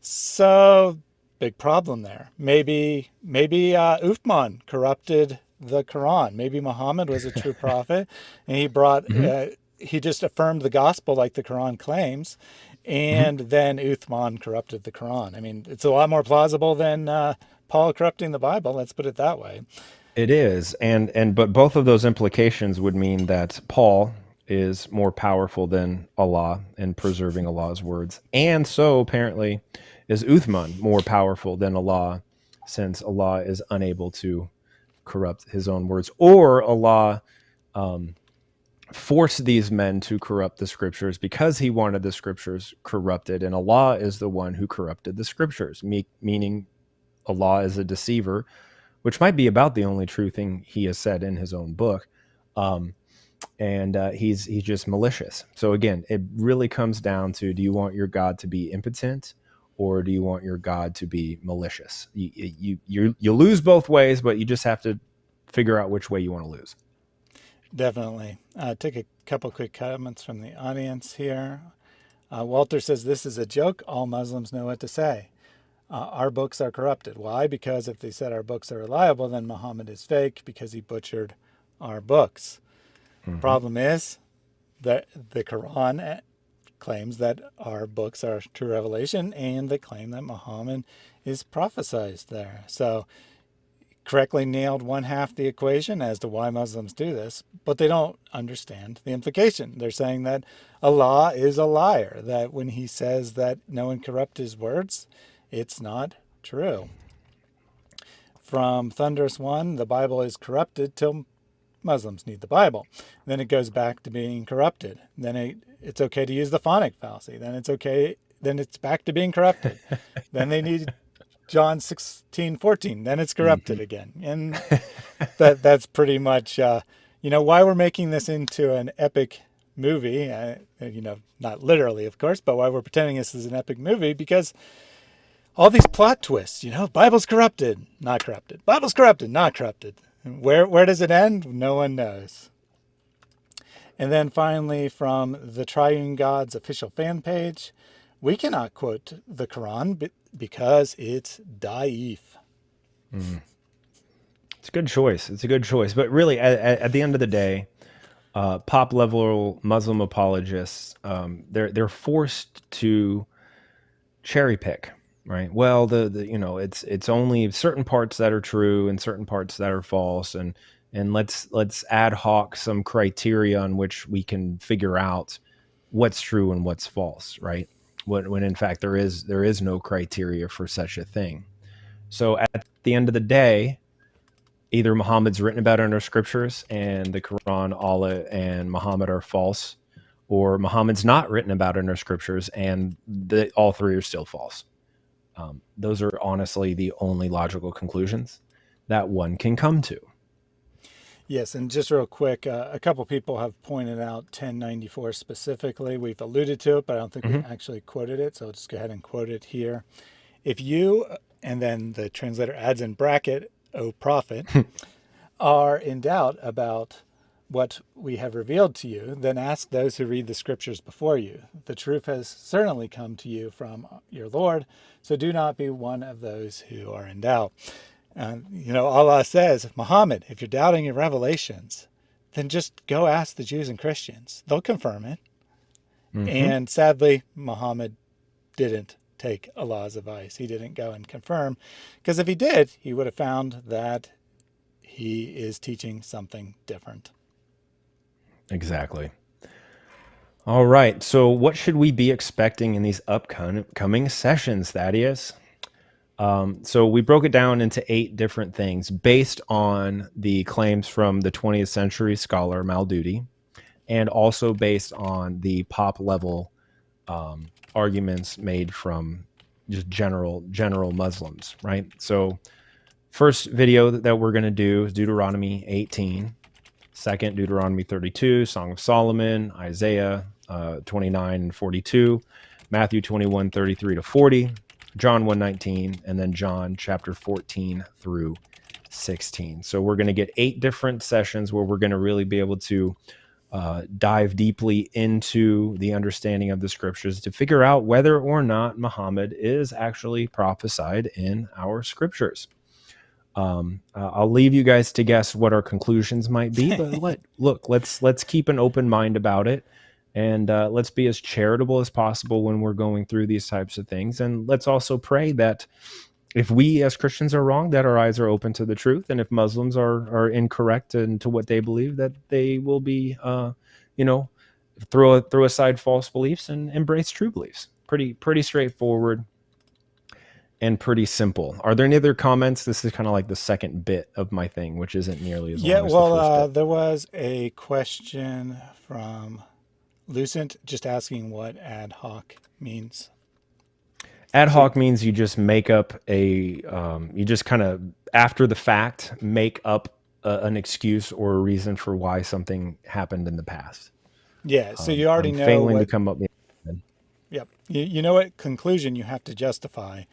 So big problem there. Maybe maybe uh, Uthman corrupted the Quran. Maybe Muhammad was a true prophet, and he brought uh, he just affirmed the gospel like the Quran claims, and then Uthman corrupted the Quran. I mean, it's a lot more plausible than uh, Paul corrupting the Bible. Let's put it that way. It is, and and but both of those implications would mean that Paul is more powerful than Allah in preserving Allah's words, and so apparently is Uthman more powerful than Allah, since Allah is unable to corrupt His own words, or Allah um, forced these men to corrupt the scriptures because He wanted the scriptures corrupted, and Allah is the one who corrupted the scriptures, me- meaning Allah is a deceiver which might be about the only true thing he has said in his own book. Um, and uh, he's he's just malicious. So again, it really comes down to: Do you want your God to be impotent, or do you want your God to be malicious? You you you, you lose both ways, but you just have to figure out which way you want to lose. Definitely. Uh, take a couple quick comments from the audience here. Uh, Walter says this is a joke. All Muslims know what to say. Uh, our books are corrupted. Why? Because if they said our books are reliable, then Muhammad is fake because he butchered our books. Mm -hmm. Problem is that the Quran claims that our books are true revelation and they claim that Muhammad is prophesied there. So correctly nailed one half the equation as to why Muslims do this, but they don't understand the implication. They're saying that Allah is a liar, that when he says that no one corrupt his words, it's not true. From Thunderous One, the Bible is corrupted till Muslims need the Bible. Then it goes back to being corrupted. Then it, it's okay to use the phonic fallacy. Then it's okay. Then it's back to being corrupted. then they need John 16, 14. Then it's corrupted mm -hmm. again. And that that's pretty much, uh, you know, why we're making this into an epic movie. Uh, you know, not literally, of course, but why we're pretending this is an epic movie because all these plot twists, you know, Bible's corrupted, not corrupted. Bible's corrupted, not corrupted. Where, where does it end? No one knows. And then finally, from the Triune God's official fan page, we cannot quote the Quran because it's daif. Mm. It's a good choice. It's a good choice. But really, at, at the end of the day, uh, pop level Muslim apologists, um, they're they're forced to cherry pick right? Well the, the you know it's it's only certain parts that are true and certain parts that are false and and let's let's ad hoc some criteria on which we can figure out what's true and what's false right? When, when in fact there is there is no criteria for such a thing. So at the end of the day either muhammad's written about in our scriptures and the quran allah and muhammad are false or muhammad's not written about in our scriptures and the, all three are still false um, those are honestly the only logical conclusions that one can come to. Yes, and just real quick, uh, a couple people have pointed out 1094 specifically. We've alluded to it, but I don't think mm -hmm. we mm-hmm. actually quoted it, so I'll just go ahead and quote it here. If you, and then the translator adds in bracket, O prophet, are in doubt about what we have revealed to you, then ask those who read the scriptures before you. The truth has certainly come to you from your Lord, so do not be one of those who are in doubt. And, you know, Allah says, Muhammad, if you're doubting your revelations, then just go ask the Jews and Christians. They'll confirm it. Mm -hmm. And sadly, Muhammad didn't take Allah's advice. He didn't go and confirm, because if he did, he would have found that he is teaching something different. Exactly. All right. So, what should we be expecting in these upcoming sessions, Thaddeus? Um, so, we broke it down into eight different things based on the claims from the 20th century scholar Maududi, and also based on the pop level um, arguments made from just general general Muslims, right? So, first video that we're going to do is Deuteronomy 18 Second, Deuteronomy 32, Song of Solomon, Isaiah uh, 29 and 42, Matthew 21, 33 to 40, John 119, and then John chapter 14 through 16. So we're going to get eight different sessions where we're going to really be able to uh, dive deeply into the understanding of the scriptures to figure out whether or not Muhammad is actually prophesied in our scriptures. Um, uh, I'll leave you guys to guess what our conclusions might be, but let look, let's let's keep an open mind about it, and uh, let's be as charitable as possible when we're going through these types of things, and let's also pray that if we as Christians are wrong, that our eyes are open to the truth, and if Muslims are are incorrect and to what they believe, that they will be, uh, you know, throw throw aside false beliefs and embrace true beliefs. Pretty pretty straightforward and pretty simple. Are there any other comments? This is kind of like the second bit of my thing, which isn't nearly as yeah. well, uh, there was a question from Lucent just asking what ad hoc means. Ad hoc means you just make up a, um, you just kind of after the fact make up a, an excuse or a reason for why something happened in the past. Yeah, so Um, you already I'm know failing to come up. yep, you, you know what conclusion you have to justify.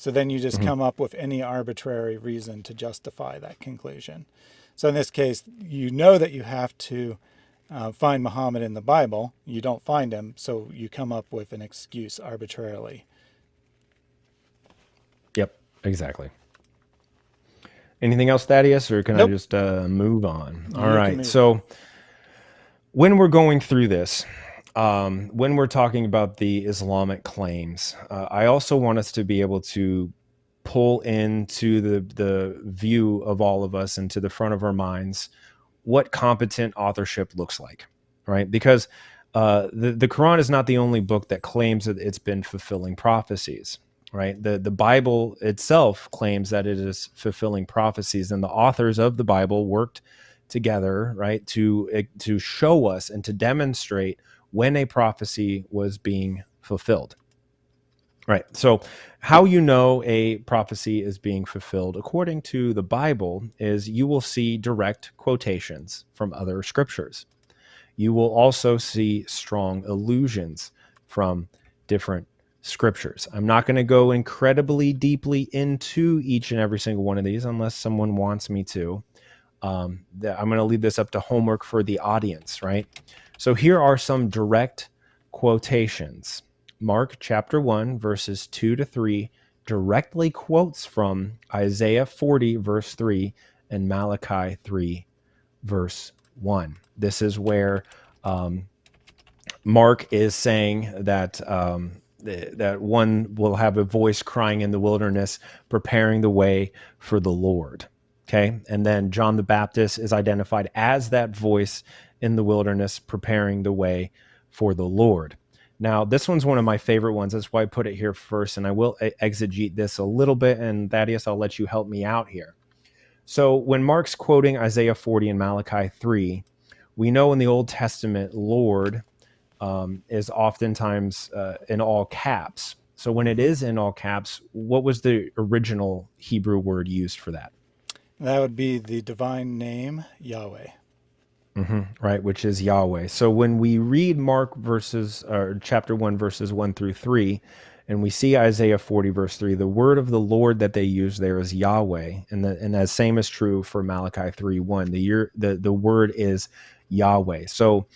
So then you just Mhm. come up with any arbitrary reason to justify that conclusion. So in this case, you know that you have to uh, find Muhammad in the Bible. You don't find him, so you come up with an excuse arbitrarily. Yep, exactly. Anything else, Thaddeus, or can I just uh, move on? All you right. So when we're going through this, um, when we're talking about the Islamic claims, uh, I also want us to be able to pull into the the view of all of us into the front of our minds what competent authorship looks like, right? Because uh, the the Quran is not the only book that claims that it's been fulfilling prophecies, right? The the Bible itself claims that it is fulfilling prophecies, and the authors of the Bible worked together, right, to eh, to show us and to demonstrate when a prophecy was being fulfilled. Right. So, how you know a prophecy is being fulfilled according to the Bible is you will see direct quotations from other scriptures. You will also see strong allusions from different scriptures. I'm not going to go incredibly deeply into each and every single one of these unless someone wants me to. Um, that I'm going to leave this up to homework for the audience, right? So here are some direct quotations. Mark chapter 1, verses 2 to 3 directly quotes from Isaiah 40, verse 3, and Malachi 3, verse 1. This is where um, Mark is saying that um, that one will have a voice crying in the wilderness, preparing the way for the Lord. Okay, and then John the Baptist is identified as that voice in the wilderness, preparing the way for the Lord. Now, this one's one of my favorite ones. That's why I put it here first, and I will exegete this a little bit. And Thaddeus, I'll let you help me out here. So, when Mark's quoting Isaiah 40 and Malachi 3, we know in the Old Testament, Lord um, is oftentimes uh, in all caps. So when it hmm in all caps, what was the original Hebrew word used for that? That would be the divine name, Yahweh. hmm right, which is Yahweh. So when we read Mark verses or chapter one verses one through three, and we see Isaiah 40 verse 3, the word of the Lord that they use there is Yahweh. And the and that same is true for Malachi 3 1. The year the, the word is Yahweh. So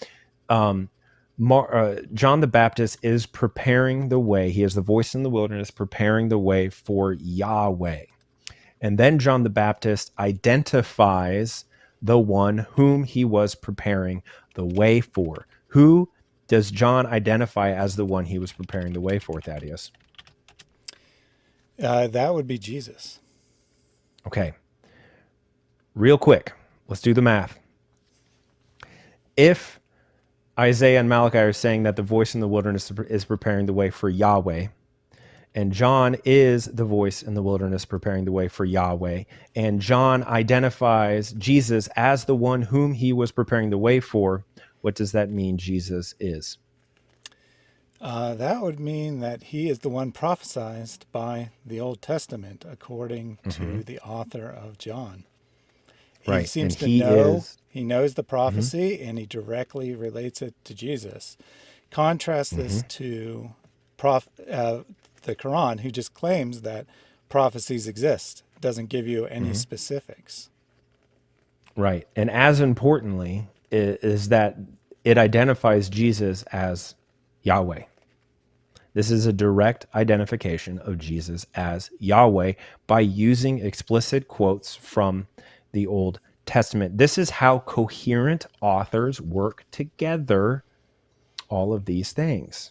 um, Mar, uh, John the Baptist is preparing the way. He is the voice in the wilderness, preparing the way for Yahweh. And then John the Baptist identifies the one whom he was preparing the way for. Who does John identify as the one he was preparing the way for, Thaddeus? Uh, that would be Jesus. Okay, real quick, let's do the math. If Isaiah and Malachi are saying that the voice in the wilderness is preparing the way for Yahweh, and John is the voice in the wilderness preparing the way for Yahweh. And John identifies Jesus as the one whom he was preparing the way for. What does that mean Jesus is? Uh, that would mean that he is the one prophesied by the Old Testament, according hmm to the author of John. He Right. seems And to he know, is. he knows the hmm prophecy, and he directly relates it to Jesus. Contrast hmm this to prof, uh, the Quran, who just claims that prophecies exist, doesn't give you any hmm specifics. Right. And as importantly, is that it identifies Jesus as Yahweh. This is a direct identification of Jesus as Yahweh by using explicit quotes from the Old Testament. This is how coherent authors work together all of these things.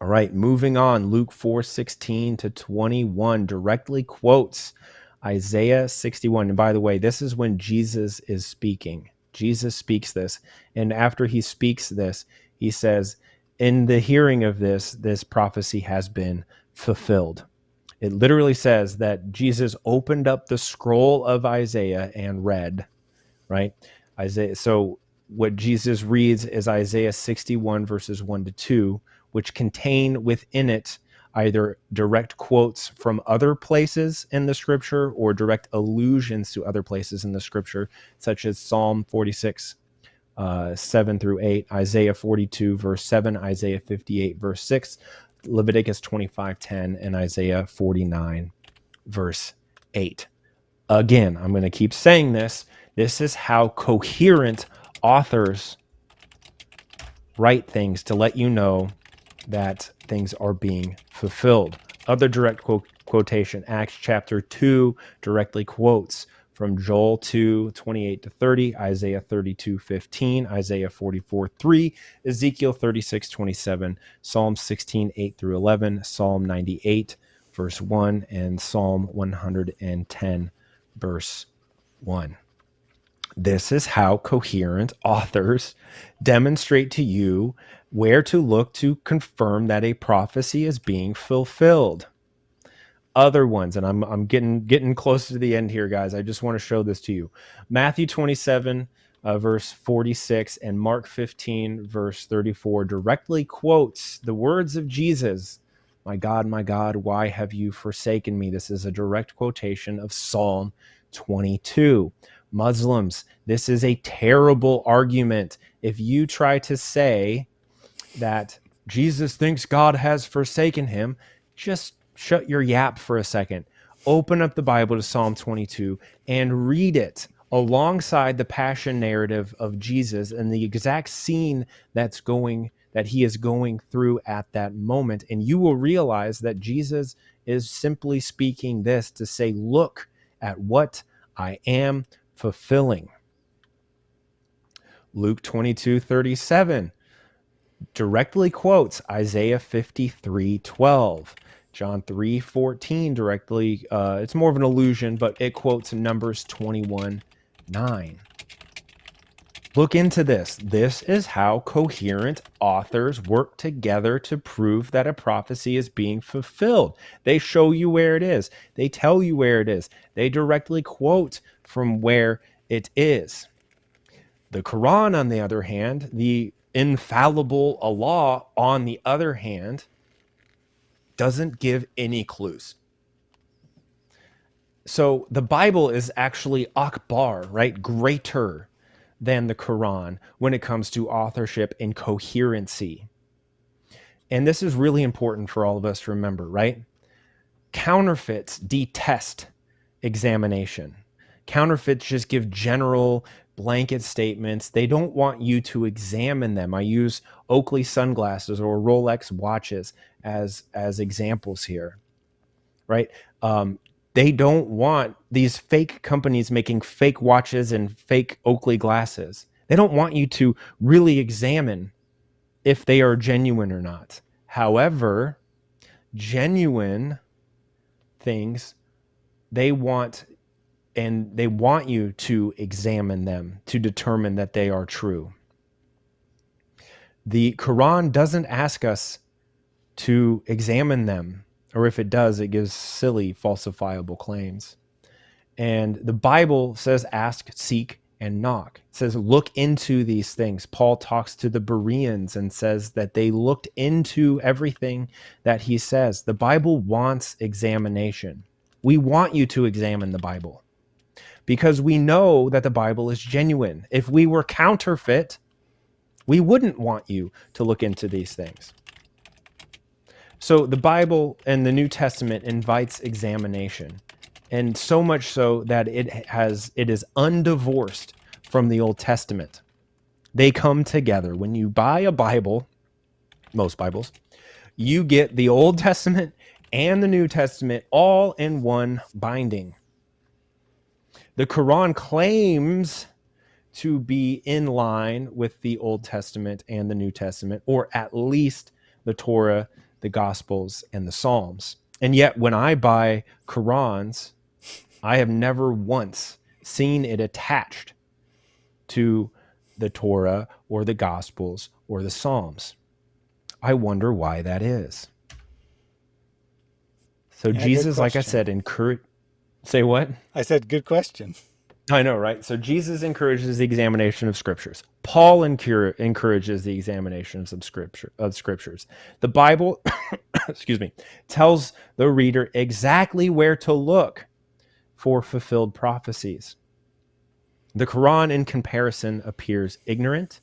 All right, moving on. Luke 4 16 to 21 directly quotes Isaiah 61. And by the way, this is when Jesus is speaking. Jesus speaks this. And after he speaks this, he says, In the hearing of this, this prophecy has been fulfilled. It literally says that Jesus opened up the scroll of Isaiah and read, right? Isaiah. So what Jesus reads is Isaiah 61 verses 1 to 2, which contain within it either direct quotes from other places in the scripture or direct allusions to other places in the scripture, such as Psalm 46, uh, 7 through 8, Isaiah 42, verse 7, Isaiah 58, verse 6, Leviticus 25, 10, and Isaiah 49, verse 8. Again, I'm going to keep saying this. This is how coherent authors write things to let you know that things are being fulfilled. Other direct quote, quotation, Acts chapter 2 directly quotes from Joel 2, 28 to 30, Isaiah 32, 15, Isaiah 44, 3, Ezekiel 36, 27, Psalm 16, 8 through 11, Psalm 98, verse 1, and Psalm 110, verse 1. This is how coherent authors demonstrate to you where to look to confirm that a prophecy is being fulfilled. Other ones, and I'm, I'm getting getting close to the end here, guys. I just want to show this to you. Matthew 27, uh, verse 46, and Mark 15, verse 34, directly quotes the words of Jesus My God, my God, why have you forsaken me? This is a direct quotation of Psalm 22. Muslims, this is a terrible argument. If you try to say that Jesus thinks God has forsaken him, just shut your yap for a second. Open up the Bible to Psalm 22 and read it alongside the passion narrative of Jesus and the exact scene that's going that he is going through at that moment and you will realize that Jesus is simply speaking this to say look at what I am fulfilling. Luke 22 37 directly quotes Isaiah 53 12. John 3 14 directly, uh, it's more of an allusion, but it quotes Numbers 21 9. Look into this. This is how coherent authors work together to prove that a prophecy is being fulfilled. They show you where it is, they tell you where it is, they directly quote from where it is. The Quran, on the other hand, the infallible Allah, on the other hand, doesn't give any clues. So the Bible is actually akbar, right? Greater than the Quran when it comes to authorship and coherency. And this is really important for all of us to remember, right? Counterfeits detest examination. Counterfeits just give general blanket statements. They don't want you to examine them. I use Oakley sunglasses or Rolex watches as as examples here, right? Um, they don't want these fake companies making fake watches and fake Oakley glasses. They don't want you to really examine if they are genuine or not. However, genuine things they want and they want you to examine them to determine that they are true. The Quran doesn't ask us to examine them, or if it does, it gives silly, falsifiable claims. And the Bible says, ask, seek, and knock. It says, look into these things. Paul talks to the Bereans and says that they looked into everything that he says. The Bible wants examination. We want you to examine the Bible because we know that the Bible is genuine. If we were counterfeit, we wouldn't want you to look into these things. So the Bible and the New Testament invites examination, and so much so that it has it is undivorced from the Old Testament. They come together. When you buy a Bible, most Bibles, you get the Old Testament and the New Testament all in one binding. The Quran claims to be in line with the Old Testament and the New Testament, or at least the Torah, the Gospels, and the Psalms. And yet, when I buy Qurans, I have never once seen it attached to the Torah or the Gospels or the Psalms. I wonder why that is. So, Yeah, Jesus, like I said, encourage. Say what? I said, good question. I know, right? So Jesus encourages the examination of scriptures. Paul encourages the examinations of scripture of scriptures. The Bible, excuse me, tells the reader exactly where to look for fulfilled prophecies. The Quran, in comparison, appears ignorant,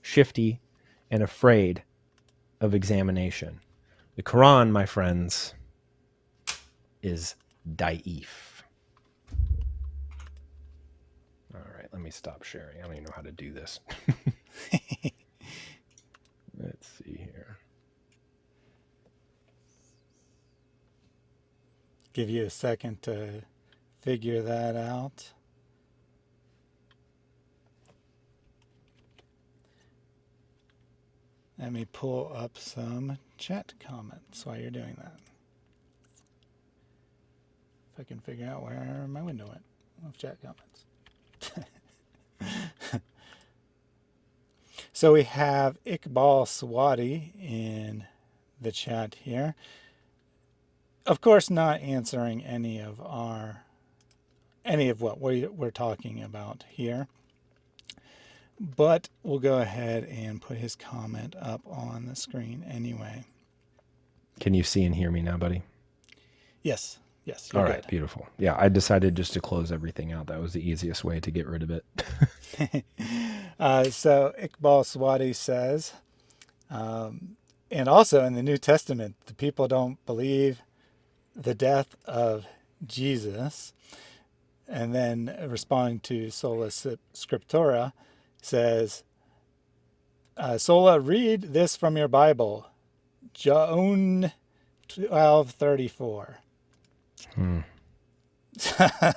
shifty, and afraid of examination. The Quran, my friends, is daif. All right, let me stop sharing. I don't even know how to do this. Let's see here. Give you a second to figure that out. Let me pull up some chat comments while you're doing that. If I can figure out where my window went of chat comments. so we have Iqbal Swati in the chat here. Of course, not answering any of our any of what we, we're talking about here. But we'll go ahead and put his comment up on the screen anyway. Can you see and hear me now, buddy? Yes. Yes. All right, good. beautiful. Yeah, I decided just to close everything out. That was the easiest way to get rid of it. uh, so Iqbal Swati says, um, and also in the New Testament, the people don't believe the death of Jesus. And then responding to Sola Scriptura says, uh, Sola, read this from your Bible, John 1234. Hmm.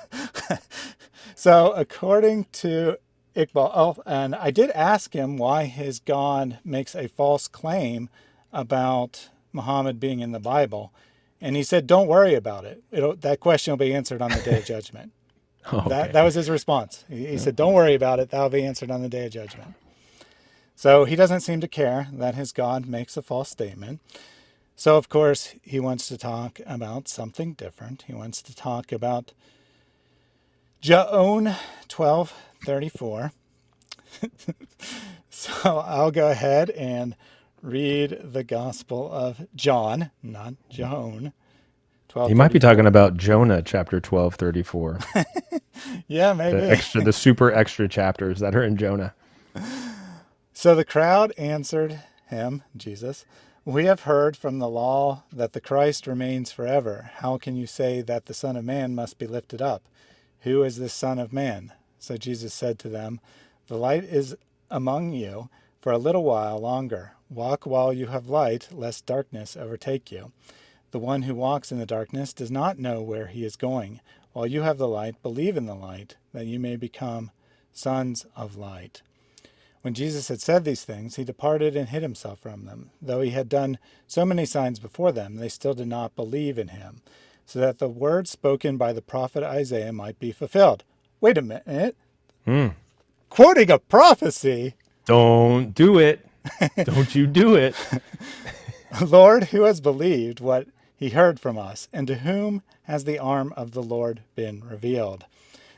so according to Iqbal, oh, and I did ask him why his God makes a false claim about Muhammad being in the Bible. And he said, don't worry about it. It'll, that question will be answered on the day of judgment. okay. that, that was his response. He, he said, don't worry about it. That'll be answered on the day of judgment. So he doesn't seem to care that his God makes a false statement. So, of course, he wants to talk about something different. He wants to talk about John 1234. so I'll go ahead and read the Gospel of John, not Joan. You might be talking about Jonah chapter 1234. yeah, maybe. The extra, the super extra chapters that are in Jonah. So the crowd answered him, Jesus, We have heard from the law that the Christ remains forever. How can you say that the Son of Man must be lifted up? Who is this Son of Man? So Jesus said to them, The light is among you for a little while longer. Walk while you have light, lest darkness overtake you. The one who walks in the darkness does not know where he is going. While you have the light, believe in the light, that you may become sons of light. When Jesus had said these things, he departed and hid himself from them. Though he had done so many signs before them, they still did not believe in him, so that the word spoken by the prophet Isaiah might be fulfilled. Wait a minute. Hmm. Quoting a prophecy. Don't do it. Don't you do it. Lord, who has believed what he heard from us, and to whom has the arm of the Lord been revealed?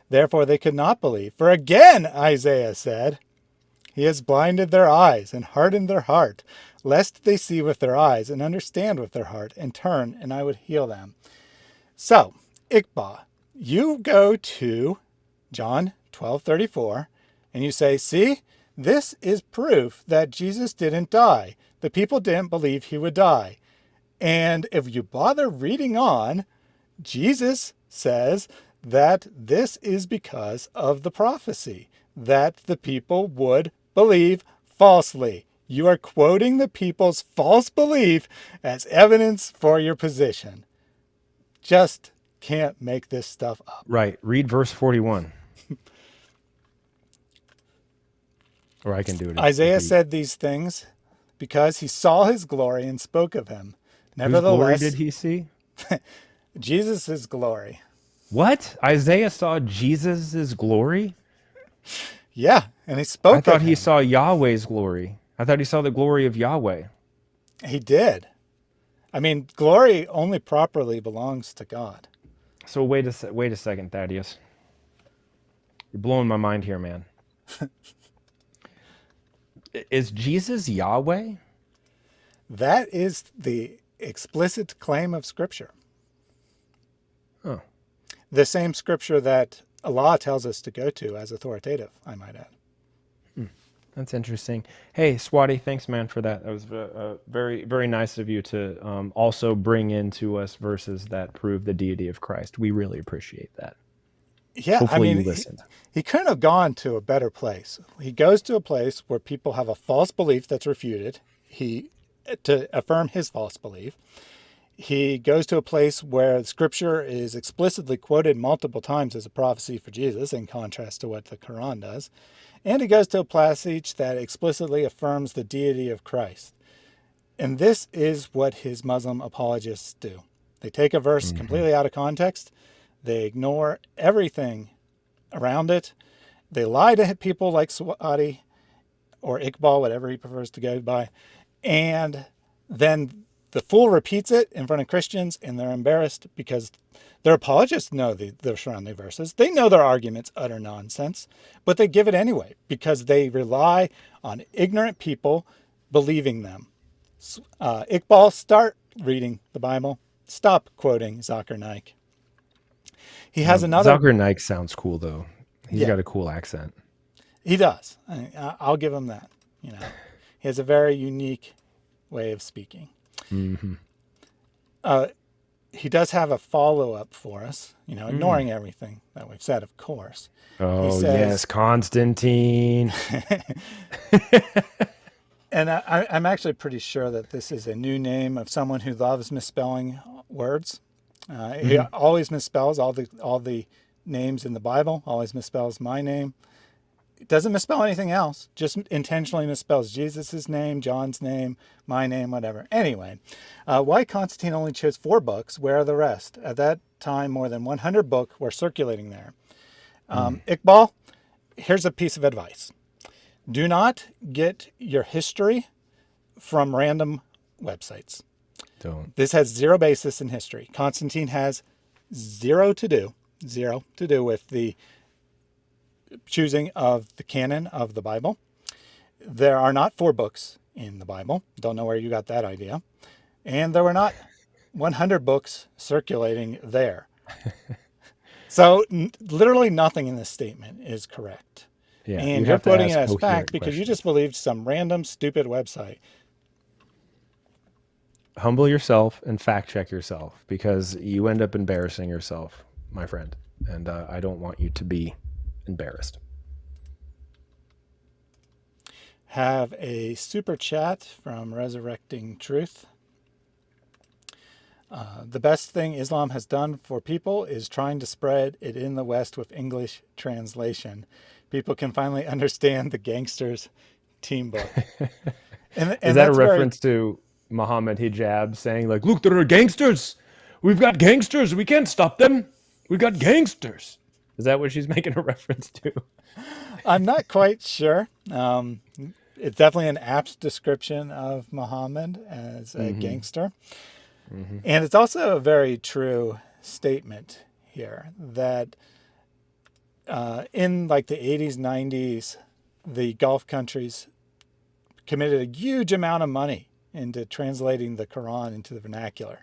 Therefore they could not believe. For again, Isaiah said, He has blinded their eyes and hardened their heart, lest they see with their eyes and understand with their heart and turn, and I would heal them. So, Iqbal, you go to John 12:34 and you say, "See, this is proof that Jesus didn't die. The people didn't believe he would die. And if you bother reading on, Jesus says that this is because of the prophecy, that the people would believe falsely. You are quoting the people's false belief as evidence for your position. Just can't make this stuff up. Right. Read verse 41. or I can do it. Isaiah said these things because he saw his glory and spoke of him. Nevertheless, Whose glory did he see? Jesus's glory. What? Isaiah saw Jesus's glory? Yeah, and he spoke. I thought he saw Yahweh's glory. I thought he saw the glory of Yahweh. He did. I mean, glory only properly belongs to God. So wait a wait a second, Thaddeus. You're blowing my mind here, man. Is Jesus Yahweh? That is the explicit claim of Scripture. Oh, The same Scripture that Allah tells us to go to as authoritative, I might add. that's interesting. Hey, Swati, thanks, man, for that. That was uh, very, very nice of you to um, also bring into us verses that prove the deity of Christ. We really appreciate that. Yeah, Hopefully I mean, you he-. He couldn't have gone to a better place. He goes to a place where people have a false belief that's refuted. He to affirm his false belief. He goes to a place where scripture is explicitly quoted multiple times as a prophecy for Jesus, in contrast to what the Quran does. And he goes to a passage that explicitly affirms the deity of Christ. And this is what his Muslim apologists do. They take a verse mm-hmm. completely out of context, they ignore everything around it. They lie to people like Swati or Iqbal, whatever he prefers to go by. And then the fool repeats it in front of Christians and they're embarrassed because their apologists know the, the surrounding verses. They know their argument's utter nonsense, but they give it anyway because they rely on ignorant people believing them. Uh, Iqbal, start reading the Bible. Stop quoting Zakir Naik. He has another. Zakir Naik sounds cool, though. He's Yeah. got a cool accent. He does. I- I'll give him that. You know, he has a very unique way of speaking. Hmm Uh, he does have a follow up for us. You know, ignoring everything that we've said, of course. Oh, says- yes, Constantine. And I, I- I'm actually pretty sure that this is a new name of someone who loves misspelling words. Uh, He always misspells all the all the names in the Bible. Always misspells my name. Doesn't misspell anything else. Just intentionally misspells Jesus' name, John's name, my name, whatever. Anyway, uh, why Constantine only chose four books? Where are the rest? At that time, more than 100 books were circulating there. Um, Iqbal, here's a piece of advice. Do not get your history from random websites. Don't. This has zero basis in history. Constantine has zero to do, zero to do with the choosing of the canon of the Bible. There are not four books in the Bible. Don't know where you got that idea. And there were not 100 books circulating there. so n- literally nothing in this statement is correct. Yeah, and you you're putting it as fact because you just believed some random stupid website. humble yourself and fact check yourself because you end up embarrassing yourself, my friend. And uh, I don't want you to be embarrassed. have a super chat from Resurrecting Truth. Uh, the best thing Islam has done for people is trying to spread it in the West with English translation. People can finally understand the gangsters team book. And, Is that a reference to Muhammad Hijab saying, like, look, there are gangsters. We've got gangsters. We can't stop them. We've got gangsters. Is that what she's making a reference to? I'm not quite sure. Um, it's definitely an apt description of Muhammad as a gangster. And it's also a very true statement here that uh, in like the 80s, 90s, the Gulf countries committed a huge amount of money into translating the Quran into the vernacular.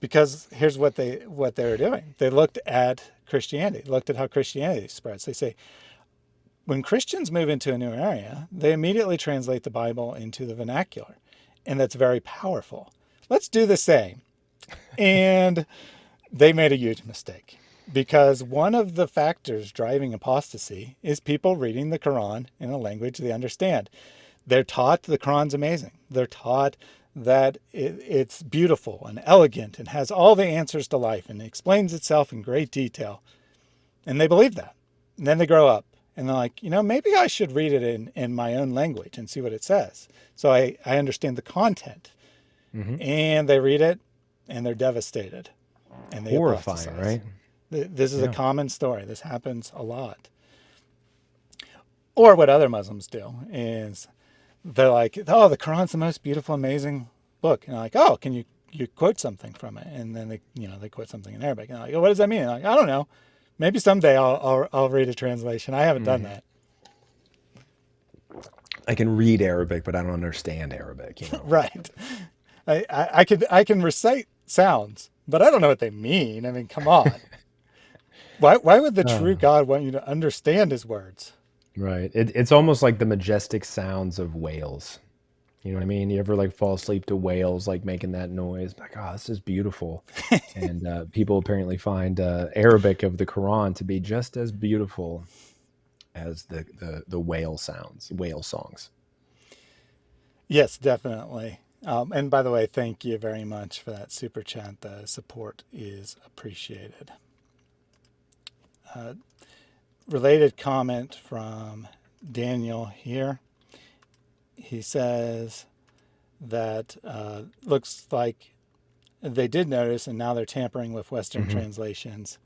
Because here's what they what they were doing. They looked at Christianity, looked at how Christianity spreads. They say, when Christians move into a new area, they immediately translate the Bible into the vernacular. And that's very powerful. Let's do the same. And they made a huge mistake because one of the factors driving apostasy is people reading the Quran in a language they understand. They're taught the Quran's amazing. They're taught that it, it's beautiful and elegant and has all the answers to life and explains itself in great detail. And they believe that. And then they grow up and they're like, you know, maybe I should read it in, in my own language and see what it says. So I, I understand the content. Mm-hmm. And they read it and they're devastated. And they Horrifying, right? This is Yeah. a common story. This happens a lot. Or what other Muslims do is they're like, "Oh, the Quran's the most beautiful, amazing book," and I'm like, "Oh, can you you quote something from it?" And then they, you know, they quote something in Arabic, and I'm like, oh, "What does that mean?" Like, "I don't know. Maybe someday I'll, I'll I'll read a translation. I haven't done hmm that. I can read Arabic, but I don't understand Arabic, you know. Right. I, I I can I can recite sounds, but I don't know what they mean. I mean, come on. Why why would the true Uh, God want you to understand his words? Right. It, it's almost like the majestic sounds of whales. You know what I mean? You ever like fall asleep to whales like making that noise? Like, oh, this is beautiful. And uh, people apparently find uh, Arabic of the Quran to be just as beautiful as the, the, the whale sounds, whale songs. Yes, definitely. Um, and by the way, thank you very much for that super chat. The support is appreciated. Uh, related comment from Daniel here. He says that uh, looks like they did notice, and now they're tampering with Western hmm translations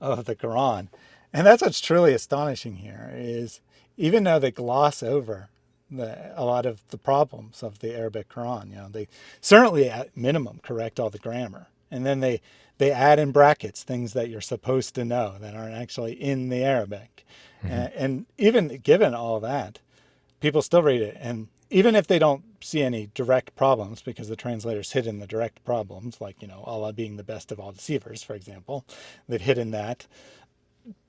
of the Quran. And that's what's truly astonishing here is even though they gloss over the, a lot of the problems of the Arabic Quran, you know, they certainly at minimum correct all the grammar. And then they, they add in brackets things that you're supposed to know that aren't actually in the Arabic. hmm And, and even given all that, people still read it. And even if they don't see any direct problems, because the translators hidden the direct problems, like, you know, Allah being the best of all deceivers, for example, they've hidden that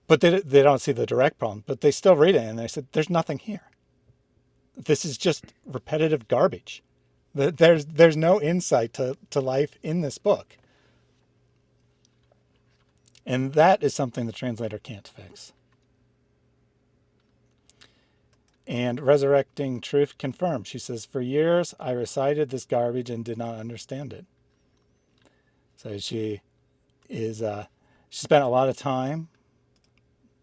but they, they don't see the direct problem, but they still read it and they said, there's nothing here. This is just repetitive garbage. There's, there's no insight to, to life in this book. And that is something the translator can't fix. And Resurrecting Truth confirmed. She says, For years I recited this garbage and did not understand it. So she is, uh, she spent a lot of time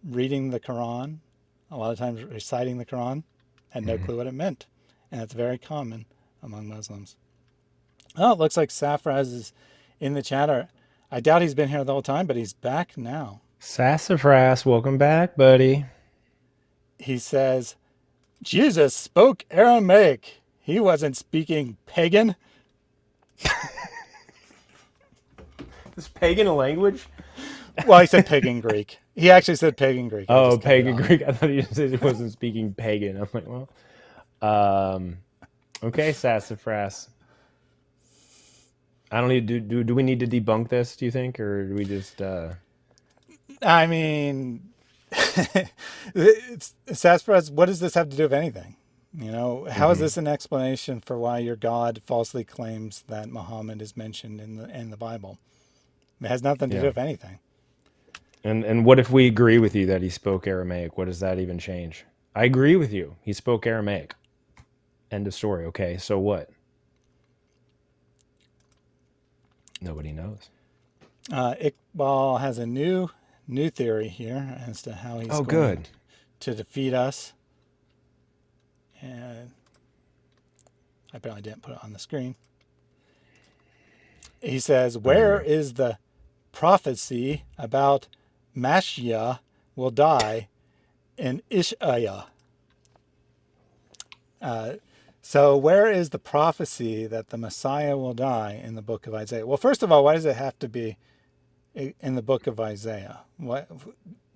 reading the Quran, a lot of times reciting the Quran, had no hmm clue what it meant. And it's very common among Muslims. Oh, it looks like Safraz is in the chatter. I doubt he's been here the whole time, but he's back now. Sassafras, welcome back, buddy. He says, Jesus spoke Aramaic. He wasn't speaking pagan. This pagan language? Well, he said pagan Greek. He actually said pagan Greek. Oh, just cut it pagan. Greek. I thought you said he wasn't speaking pagan. I'm like, well, um, okay, Sassafras. I don't need do do do we need to debunk this, do you think, or do we just uh I mean, it's, Sassafras, what does this have to do with anything? You know, how is hmm this an explanation for why your God falsely claims that Muhammad is mentioned in the in the Bible? It has nothing to do with anything. And and what if we agree with you that he spoke Aramaic? What does that even change? I agree with you. He spoke Aramaic. End of story. Okay, so what? Nobody knows. Uh, Iqbal has a new new theory here as to how he's Oh, going good. to defeat us, and I probably didn't put it on the screen. He says, "Where dear. is the prophecy about Mashiach will die in Ishaya?" Uh, so, where is the prophecy that the Messiah will die in the book of Isaiah? Well, first of all, why does it have to be in the book of Isaiah? Why,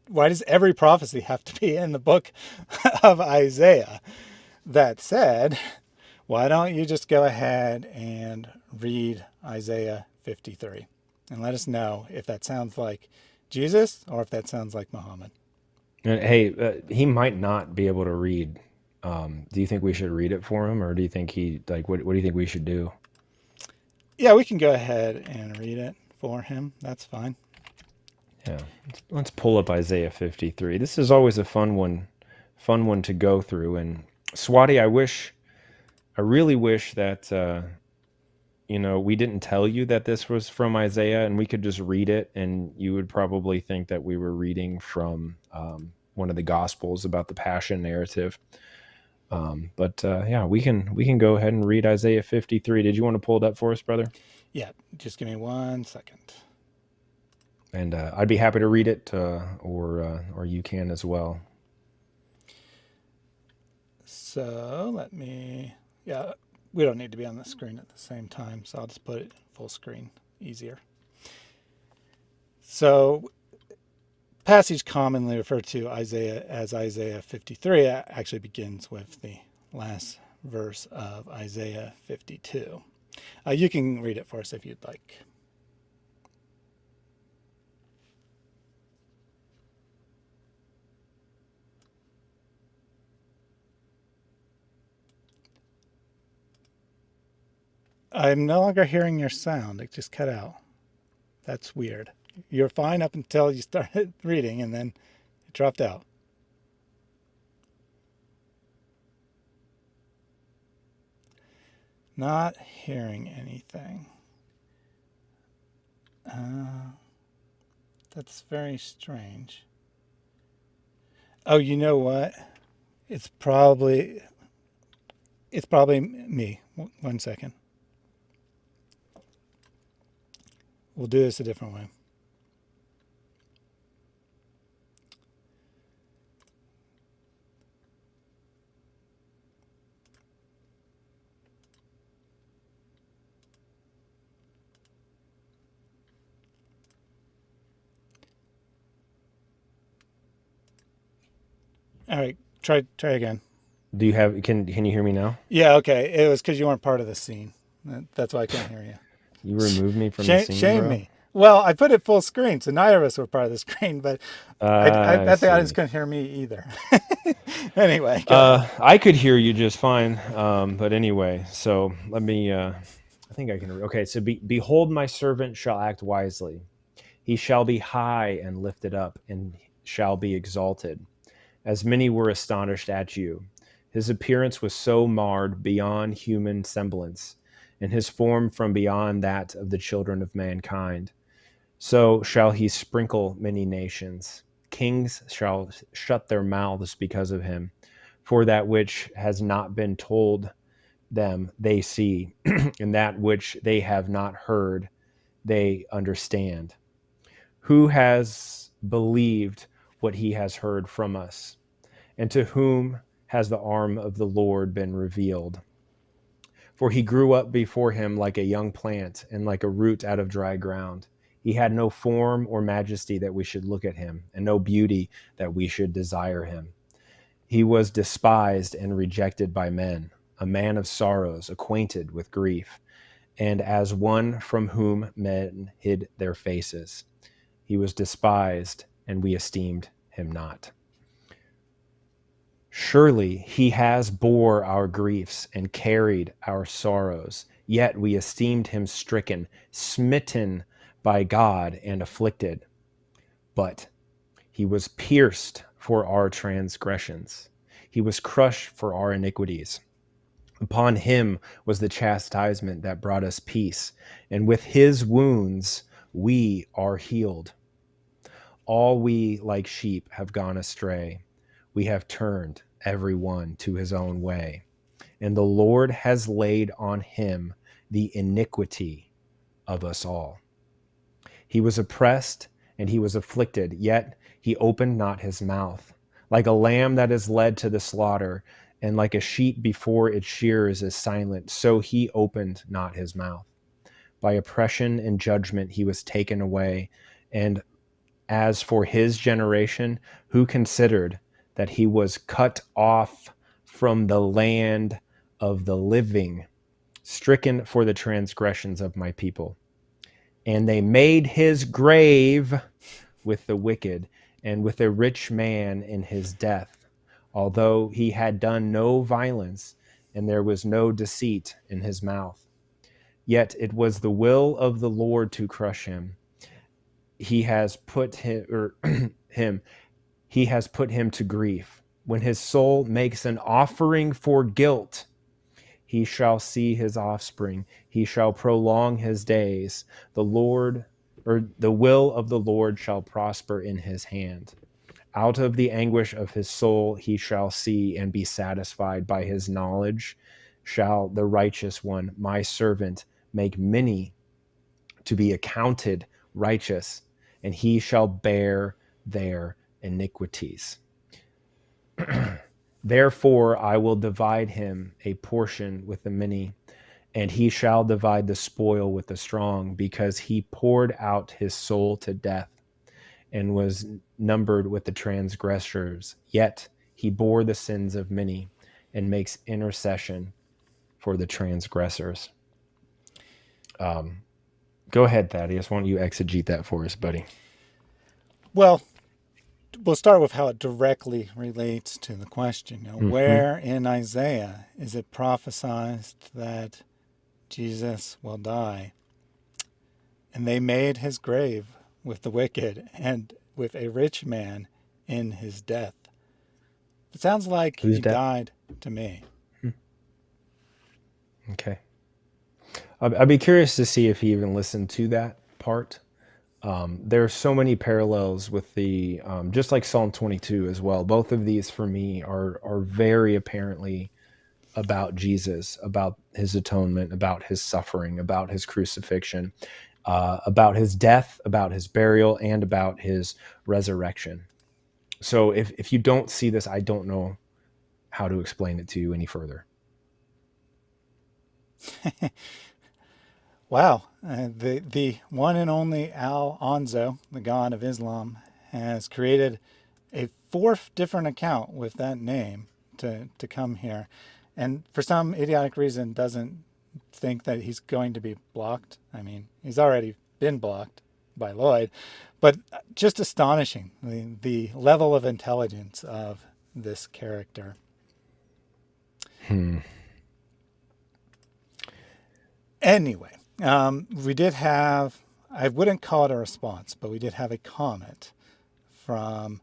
why does every prophecy have to be in the book of Isaiah? That said, why don't you just go ahead and read Isaiah 53 and let us know if that sounds like Jesus or if that sounds like Muhammad? And hey, uh, he might not be able to read. Um, do you think we should read it for him, or do you think he like what? What do you think we should do? Yeah, we can go ahead and read it for him. That's fine. Yeah, let's, pull up Isaiah 53. This is always a fun one, fun one to go through. And Swati, I wish, I really wish that uh, you know we didn't tell you that this was from Isaiah, and we could just read it, and you would probably think that we were reading from um, one of the Gospels about the Passion narrative. Um, but uh, yeah, we can we can go ahead and read Isaiah 53. Did you want to pull it up for us, brother? Yeah, just give me one second. And uh, I'd be happy to read it, uh, or uh, or you can as well. So let me, yeah, we don't need to be on the screen at the same time, so I'll just put it full screen, easier. So passage commonly referred to Isaiah as Isaiah 53 actually begins with the last verse of Isaiah 52. Uh, you can read it for us if you'd like. I'm no longer hearing your sound. It just cut out. That's weird. You're fine up until you started reading and then it dropped out. Not hearing anything. Uh, that's very strange. Oh, you know what? It's probably it's probably me. One second. We'll do this a different way. All right, try try again. Do you have can can you hear me now? Yeah, okay. It was because you weren't part of the scene. That's why I can't hear you. You removed me from shame, the scene. Shame bro? me. Well, I put it full screen, so neither of us were part of the screen, but Uh, I, I I bet the audience couldn't hear me either. anyway, Uh, I could hear you just fine. Um, but anyway, so let me. Uh, I think I can. Okay, so be, behold, my servant shall act wisely. He shall be high and lifted up, and shall be exalted. As many were astonished at you. His appearance was so marred beyond human semblance, and his form from beyond that of the children of mankind. So shall he sprinkle many nations. Kings shall shut their mouths because of him. For that which has not been told them, they see, and that which they have not heard, they understand. Who has believed what he has heard from us? And to whom has the arm of the Lord been revealed? For he grew up before him like a young plant and like a root out of dry ground. He had no form or majesty that we should look at him, and no beauty that we should desire him. He was despised and rejected by men, a man of sorrows, acquainted with grief, and as one from whom men hid their faces. He was despised, and we esteemed him not. Surely he has bore our griefs and carried our sorrows, yet we esteemed him stricken, smitten by God, and afflicted. But he was pierced for our transgressions, he was crushed for our iniquities. Upon him was the chastisement that brought us peace, and with his wounds we are healed. All we, like sheep, have gone astray. We have turned every one to his own way. And the Lord has laid on him the iniquity of us all. He was oppressed and he was afflicted, yet he opened not his mouth. Like a lamb that is led to the slaughter, and like a sheep before its shears is silent, so he opened not his mouth. By oppression and judgment he was taken away. And as for his generation, who considered that he was cut off from the land of the living, stricken for the transgressions of my people? And they made his grave with the wicked and with a rich man in his death, although he had done no violence and there was no deceit in his mouth. Yet it was the will of the Lord to crush him. He has put him, or him, he has put him to grief. When his soul makes an offering for guilt, he shall see his offspring. He shall prolong his days. The Lord, or the will of the Lord shall prosper in his hand. Out of the anguish of his soul he shall see and be satisfied by his knowledge. Shall the righteous one, my servant, make many to be accounted righteous, and he shall bear their iniquities. Therefore, I will divide him a portion with the many, and he shall divide the spoil with the strong, because he poured out his soul to death and was numbered with the transgressors, yet he bore the sins of many and makes intercession for the transgressors. Um, go ahead, Thaddeus. Why don't you exegete that for us, buddy? Well, we'll start with how it directly relates to the question. You know, hmm Where in Isaiah is it prophesied that Jesus will die? And they made his grave with the wicked and with a rich man in his death. It sounds like Who's he died to me. Okay. I'd, be curious to see if he even listened to that part. Um, there are so many parallels with the, um, just like Psalm 22 as well. Both of these for me are are very apparently about Jesus, about his atonement, about his suffering, about his crucifixion, uh, about his death, about his burial, and about his resurrection. So if if you don't see this, I don't know how to explain it to you any further. Wow. Uh, the, the one and only Al Onzo, the God of Islam, has created a fourth different account with that name to, to come here. And for some idiotic reason, doesn't think that he's going to be blocked. I mean, he's already been blocked by Lloyd, but just astonishing the, the level of intelligence of this character. Hmm. Anyway, um, we did have, I wouldn't call it a response, but we did have a comment from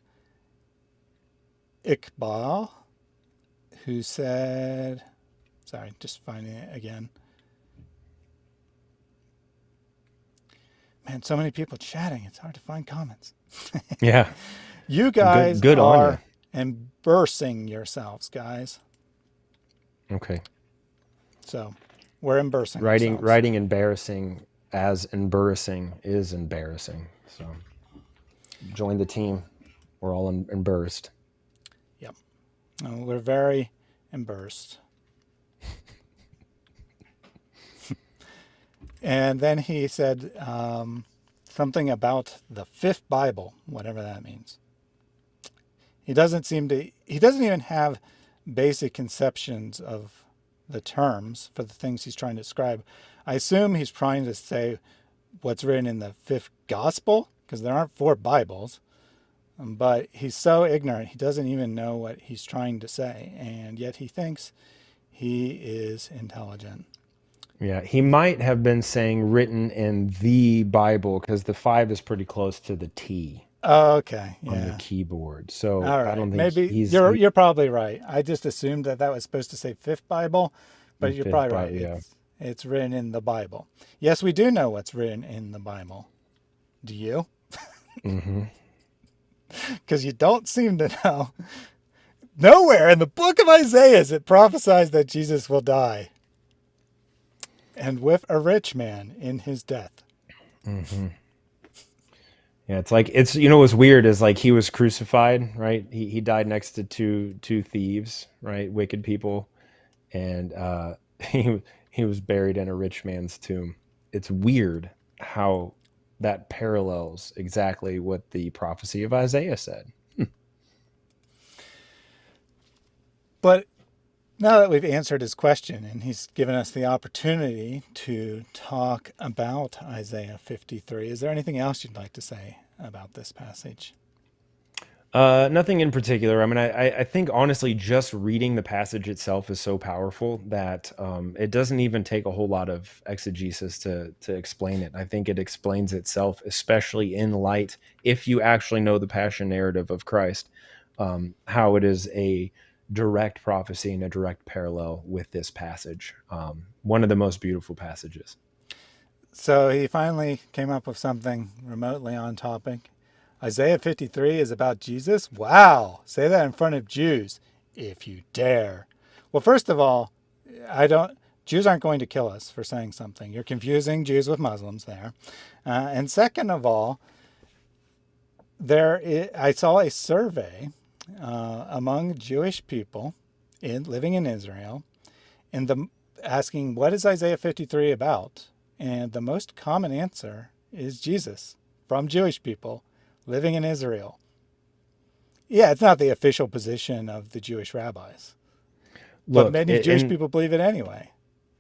Iqbal who said, sorry, just finding it again. Man, so many people chatting, it's hard to find comments. Yeah. You guys good on are embarrassing yourselves, guys. Okay. So we're embarrassing Writing ourselves. writing embarrassing as embarrassing is embarrassing. So join the team. We're all em- embarrassed. Yep. Uh, we're very embarrassed. and then he said um, something about the fifth Bible, whatever that means. He doesn't seem to, he doesn't even have basic conceptions of the terms for the things he's trying to describe. I assume he's trying to say what's written in the fifth gospel, because there aren't four Bibles. Um, But he's so ignorant, he doesn't even know what he's trying to say, and yet he thinks he is intelligent. Yeah, he might have been saying written in the Bible because the five is pretty close to the T Okay, Yeah. on the keyboard. So All I don't think Maybe he's you're you're probably right. I just assumed that that was supposed to say fifth Bible, but you're probably right. Yeah. It's it's written in the Bible. Yes, we do know what's written in the Bible. Do you? Mm-hmm. Because you don't seem to know. Nowhere in the book of Isaiah is it prophesies that Jesus will die. And with a rich man in his death. hmm Yeah, it's like it's you know what's weird is like he was crucified, right? He he died next to two two thieves, right? Wicked people, and uh, he he was buried in a rich man's tomb. It's weird how that parallels exactly what the prophecy of Isaiah said. But now that we've answered his question and he's given us the opportunity to talk about Isaiah 53, is there anything else you'd like to say about this passage? Uh, nothing in particular. I mean, I, I think honestly, just reading the passage itself is so powerful that um, it doesn't even take a whole lot of exegesis to to explain it. I think it explains itself, especially in light, if you actually know the passion narrative of Christ, um, how it is a direct prophecy and a direct parallel with this passage. Um, one of the most beautiful passages. So he finally came up with something remotely on topic. Isaiah 53 is about Jesus? Wow! Say that in front of Jews, if you dare. Well, first of all, I don't. Jews aren't going to kill us for saying something. You're confusing Jews with Muslims there. Uh, and second of all, there i I saw a survey uh, among Jewish people in living in Israel, and the asking what is Isaiah 53 about, and the most common answer is Jesus from Jewish people living in Israel. Yeah, it's not the official position of the Jewish rabbis, but many a- Jewish and people believe it anyway.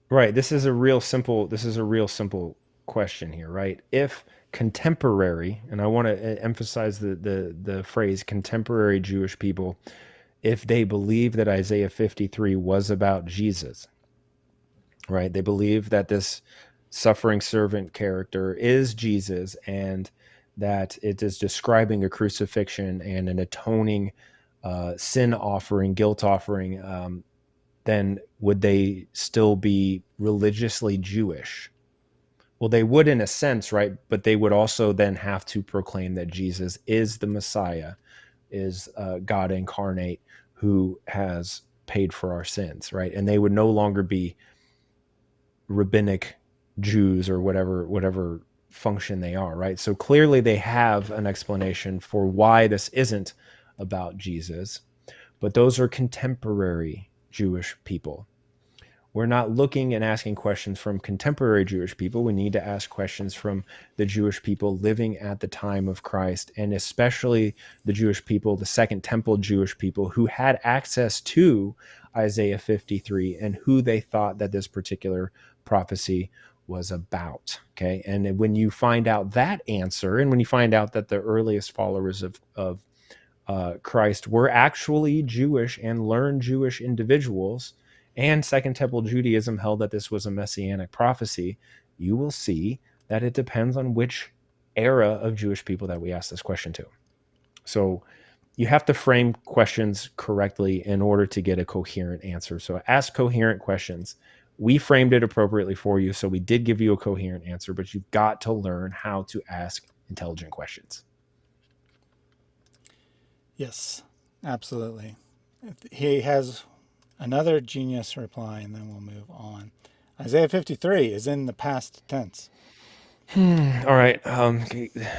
right, this is a real simple. This is a real simple question here, right? If contemporary, and I want to emphasize the the the phrase contemporary Jewish people, if they believe that Isaiah 53 was about Jesus, right? They believe that this suffering servant character is Jesus and that it is describing a crucifixion and an atoning uh, sin offering, guilt offering, um, then would they still be religiously Jewish? Well, they would in a sense, right? But they would also then have to proclaim that Jesus is the Messiah, is uh, God incarnate who has paid for our sins, right? And they would no longer be rabbinic Jews or whatever whatever function they are, right? So clearly they have an explanation for why this isn't about Jesus, but those are contemporary Jewish people. We're not looking and asking questions from contemporary Jewish people. We need to ask questions from the Jewish people living at the time of Christ, and especially the Jewish people, the Second Temple Jewish people who had access to Isaiah 53 and who they thought that this particular prophecy was about. Okay. And when you find out that answer, and when you find out that the earliest followers of, of uh, Christ were actually Jewish and learned Jewish individuals, and Second Temple Judaism held that this was a messianic prophecy, you will see that it depends on which era of Jewish people that we ask this question to. So you have to frame questions correctly in order to get a coherent answer. So ask coherent questions. We framed it appropriately for you, so we did give you a coherent answer, but you've got to learn how to ask intelligent questions. Yes, absolutely. He has another genius reply, and then we'll move on. Isaiah 53 is in the past tense. All right, um,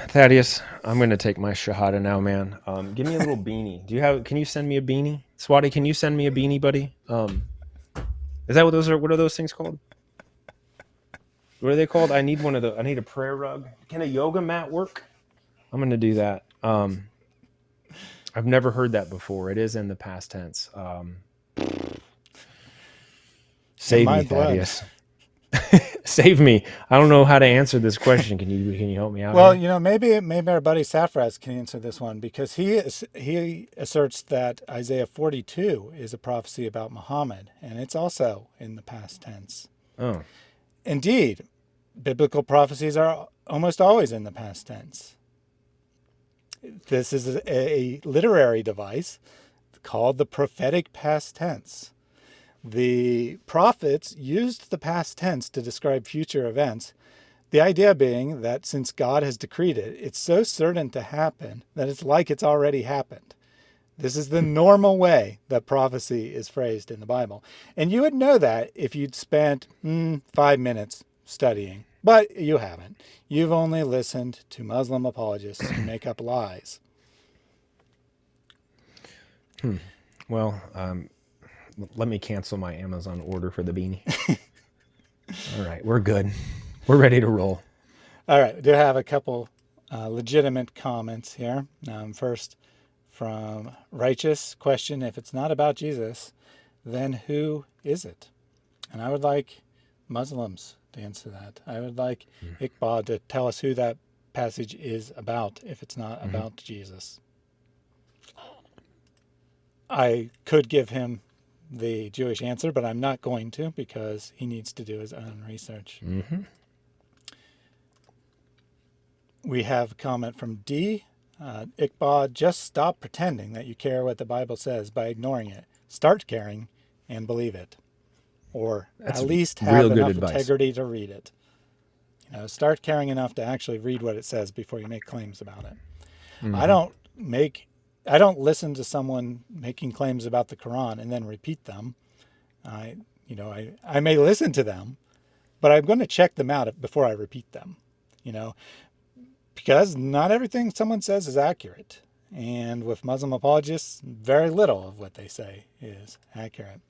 Thaddeus, I'm going to take my shahada now, man. Um, give me a little beanie. Do you have? Can you send me a beanie, Swati? Can you send me a beanie, buddy? Um, is that what those are? What are those things called? What are they called? I need one of the. I need a prayer rug. Can a yoga mat work? I'm going to do that. Um, I've never heard that before. It is in the past tense. Save me. Thaddeus. save me. I don't know how to answer this question. Can you can you help me out? Well, here? you know, maybe maybe our buddy Saphraz can answer this one because he is, he asserts that Isaiah 42 is a prophecy about Muhammad, and it's also in the past tense. oh, Indeed, biblical prophecies are almost always in the past tense. This is a, a literary device called the prophetic past tense. The prophets used the past tense to describe future events, the idea being that since God has decreed it, it's so certain to happen that it's like it's already happened. This is the normal way that prophecy is phrased in the Bible. And you would know that if you'd spent mm, five minutes studying, but you haven't. You've only listened to Muslim apologists who make up lies. well, um, let me cancel my Amazon order for the beanie. All right, we're good. We're ready to roll. All right, we do have a couple uh, legitimate comments here. Um, first, from Righteous question If it's not about Jesus, then who is it? And I would like Muslims to answer that. I would like Iqbal to tell us who that passage is about if it's not about Jesus. I could give him the Jewish answer, but I'm not going to because he needs to do his own research. Mm-hmm. We have a comment from D. Uh, Iqbal, just stop pretending that you care what the Bible says by ignoring it. Start caring and believe it. Or That's at least have enough advice. integrity to read it. You know, start caring enough to actually read what it says before you make claims about it. Mm-hmm. I don't make I don't listen to someone making claims about the Quran and then repeat them. I you know, I, I may listen to them, but I'm going to check them out before I repeat them. You know, because not everything someone says is accurate. And with Muslim apologists, very little of what they say is accurate.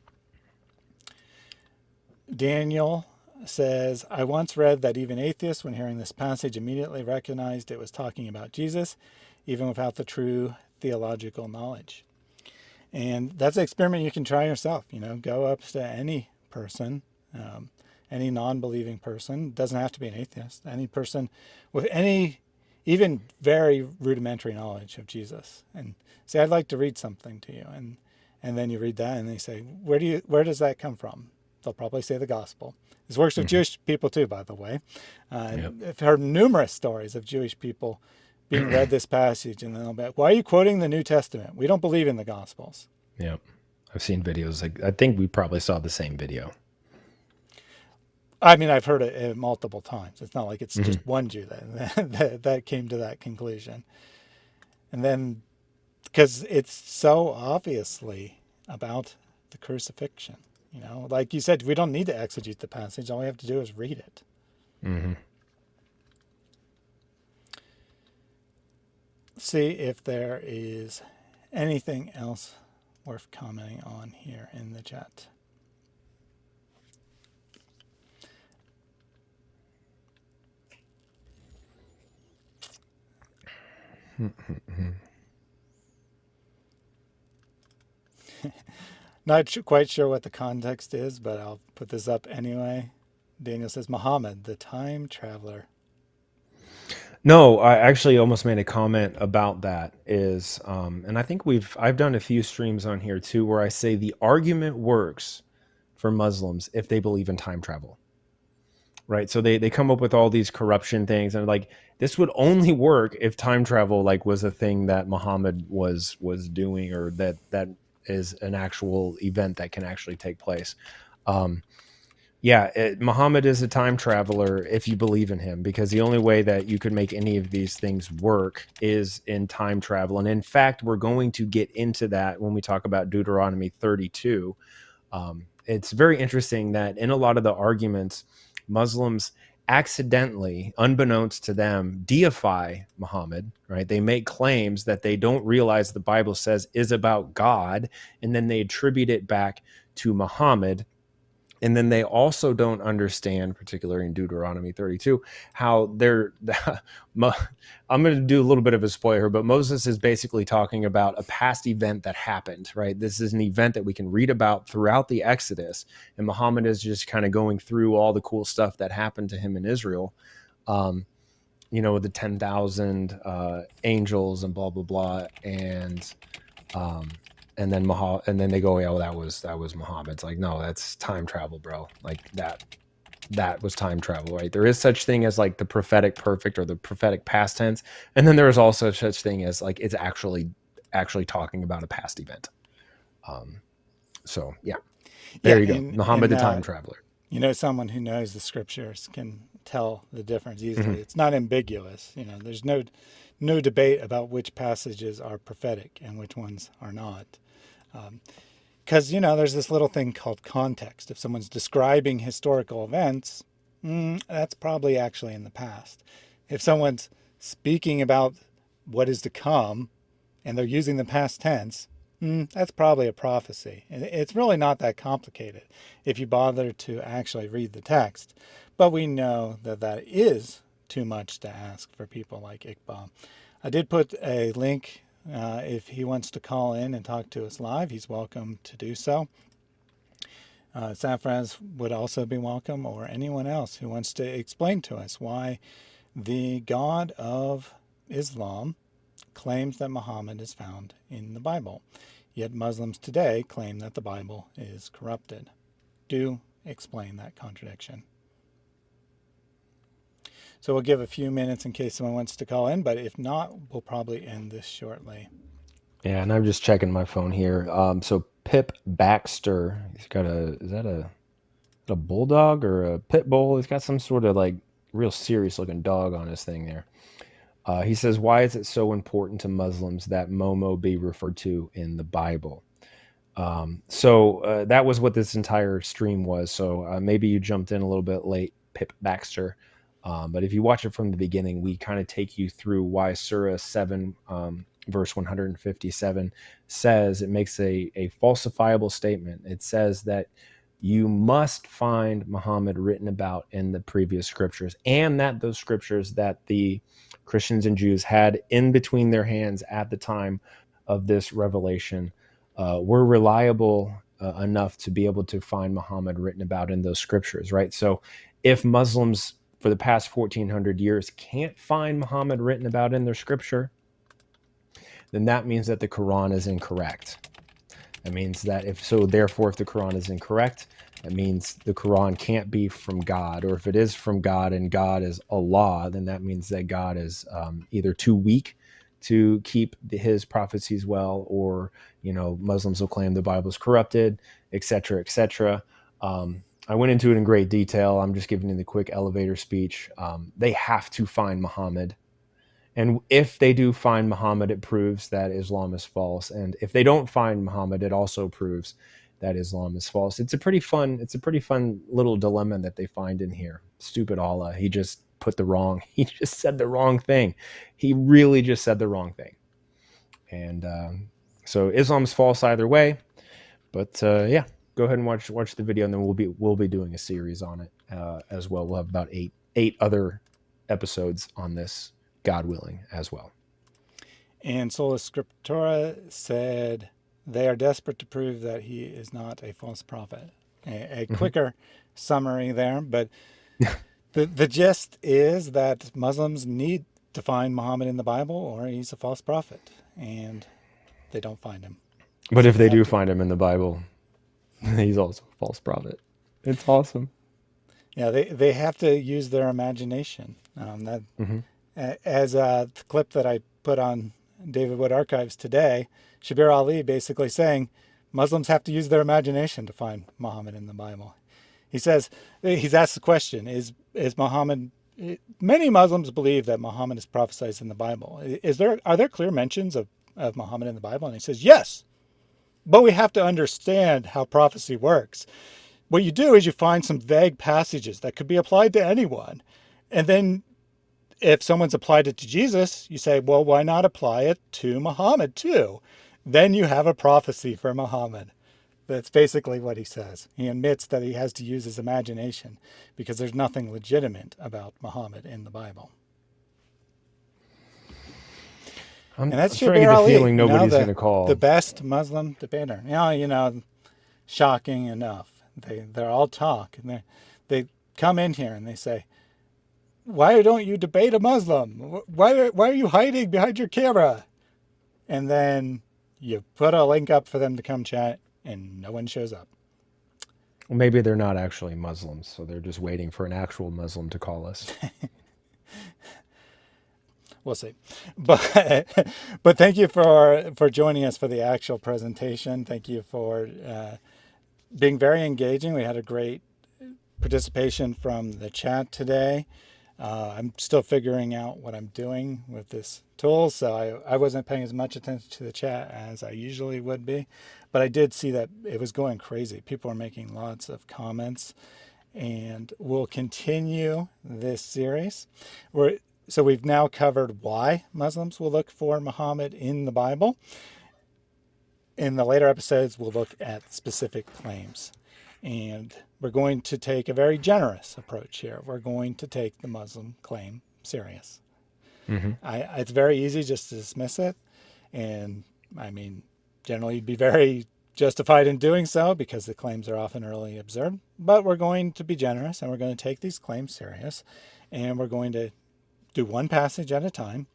Daniel says, I once read that even atheists, when hearing this passage, immediately recognized it was talking about Jesus, even without the true theological knowledge. And that's an experiment you can try yourself. You know, go up to any person, um, any non-believing person. Doesn't have to be an atheist. Any person with any, even very rudimentary knowledge of Jesus, and say, "I'd like to read something to you." And and then you read that, and they say, "Where do you? Where does that come from?" They'll probably say the gospel. This works with mm -hmm. Jewish people too, by the way. Uh, yep. I've heard numerous stories of Jewish people being read this passage and then they'll be like, why are you quoting the New Testament? We don't believe in the Gospels. Yeah. I've seen videos. Like I think we probably saw the same video. I mean, I've heard it multiple times. It's not like it's mm -hmm. just one Jew that, that, that came to that conclusion. And then, because it's so obviously about the crucifixion, you know, like you said, we don't need to exegete the passage. All we have to do is read it. Mm -hmm. See if there is anything else worth commenting on here in the chat. Not quite sure what the context is, but I'll put this up anyway. Daniel says, Muhammad, the time traveler. No, I actually almost made a comment about that is, um, and I think we've, I've done a few streams on here too, where I say the argument works for Muslims if they believe in time travel. Right. So they, they come up with all these corruption things and like, this would only work if time travel like was a thing that Muhammad was, was doing or that, that is an actual event that can actually take place. Um, yeah, it, Muhammad is a time traveler if you believe in him, because the only way that you could make any of these things work is in time travel. And in fact, we're going to get into that when we talk about Deuteronomy 32. Um, it's very interesting that in a lot of the arguments, Muslims accidentally, unbeknownst to them, deify Muhammad, right? They make claims that they don't realize the Bible says is about God, and then they attribute it back to Muhammad and then they also don't understand particularly in deuteronomy 32 how they're i'm going to do a little bit of a spoiler but moses is basically talking about a past event that happened right? This is an event that we can read about throughout the exodus and muhammad is just kind of going through all the cool stuff that happened to him in israel um, you know the 10,000 uh, angels and blah blah blah and um, and then Mahal, and then they go, yeah, well, that was that was Muhammad. It's like, no, that's time travel, bro. Like that, that was time travel, right? There is such thing as like the prophetic perfect or the prophetic past tense, and then there is also such thing as like it's actually actually talking about a past event. Um, so yeah, there yeah, you go, Muhammad, and, the time uh, traveler. You know, someone who knows the scriptures can tell the difference easily. Mm -hmm. It's not ambiguous. You know, there's no no debate about which passages are prophetic and which ones are not. Because, um, you know, there's this little thing called context. If someone's describing historical events, mm, that's probably actually in the past. If someone's speaking about what is to come and they're using the past tense, mm, that's probably a prophecy. It's really not that complicated if you bother to actually read the text. But we know that that is too much to ask for people like Iqbal. I did put a link uh, if he wants to call in and talk to us live, he's welcome to do so. Uh, Safraz would also be welcome, or anyone else who wants to explain to us why the God of Islam claims that Muhammad is found in the Bible. Yet Muslims today claim that the Bible is corrupted. Do explain that contradiction. So we'll give a few minutes in case someone wants to call in, but if not, we'll probably end this shortly. Yeah, and I'm just checking my phone here. Um, so Pip Baxter, he's got a, is that a, a bulldog or a pit bull? He's got some sort of like real serious looking dog on his thing there. Uh, he says, why is it so important to Muslims that Momo be referred to in the Bible? Um, so uh, that was what this entire stream was. So uh, maybe you jumped in a little bit late, Pip Baxter. Um, but if you watch it from the beginning, we kind of take you through why Surah 7, um, verse 157 says it makes a, a falsifiable statement. It says that you must find Muhammad written about in the previous scriptures, and that those scriptures that the Christians and Jews had in between their hands at the time of this revelation uh, were reliable uh, enough to be able to find Muhammad written about in those scriptures, right? So if Muslims for the past 1400 years can't find Muhammad written about in their scripture, then that means that the Quran is incorrect. That means that if so, therefore, if the Quran is incorrect, that means the Quran can't be from God. Or if it is from God and God is Allah, then that means that God is um, either too weak to keep his prophecies well, or you know, Muslims will claim the Bible is corrupted, etc., etc. Um, I went into it in great detail. I'm just giving you the quick elevator speech. Um, they have to find Muhammad and if they do find Muhammad, it proves that Islam is false. And if they don't find Muhammad, it also proves that Islam is false. It's a pretty fun, it's a pretty fun little dilemma that they find in here. Stupid Allah. He just put the wrong, he just said the wrong thing. He really just said the wrong thing. And um, so Islam's false either way. But uh, yeah, go ahead and watch watch the video, and then we'll be we'll be doing a series on it uh, as well. We'll have about eight eight other episodes on this God willing, as well. And Sola Scriptura said they are desperate to prove that he is not a false prophet. A, a mm-hmm. quicker summary there, but the the gist is that Muslims need to find Muhammad in the Bible, or he's a false prophet, and they don't find him. But so if they do to. find him in the Bible, he's also a false prophet. It's awesome. Yeah, they they have to use their imagination. Um, that mm-hmm as uh, the clip that I put on David Wood Archives today, Shabir Ali basically saying Muslims have to use their imagination to find Muhammad in the Bible. He says, he's asked the question, is, is Muhammad, many Muslims believe that Muhammad is prophesied in the Bible. Is there, are there clear mentions of, of Muhammad in the Bible? And he says, yes, but we have to understand how prophecy works. What you do is you find some vague passages that could be applied to anyone. And then if someone's applied it to Jesus, you say, well, why not apply it to Muhammad too? Then you have a prophecy for Muhammad. That's basically what he says. He admits that he has to use his imagination because there's nothing legitimate about Muhammad in the Bible. I'm, and that's I'm starting to get the feeling nobody's going to call. The best Muslim debater. You know, you know, shocking enough. They, they're all talk. And they, they come in here and they say, why don't you debate a Muslim? Why, why are you hiding behind your camera? And then you put a link up for them to come chat and no one shows up. Well, maybe they're not actually Muslims, so they're just waiting for an actual Muslim to call us. we'll see. But but thank you for for joining us for the actual presentation. Thank you for uh, being very engaging. We had a great participation from the chat today. Uh, I'm still figuring out what I'm doing with this tool, so I, I wasn't paying as much attention to the chat as I usually would be, but I did see that it was going crazy. People are making lots of comments, and we'll continue this series. We're, so we've now covered why Muslims will look for Muhammad in the Bible. In the later episodes, we'll look at specific claims. And we're going to take a very generous approach here. We're going to take the Muslim claim serious. Mm-hmm. I, it's very easy just to dismiss it. And I mean, generally you'd be very justified in doing so because the claims are often early observed. But we're going to be generous and we're going to take these claims serious. And we're going to do one passage at a time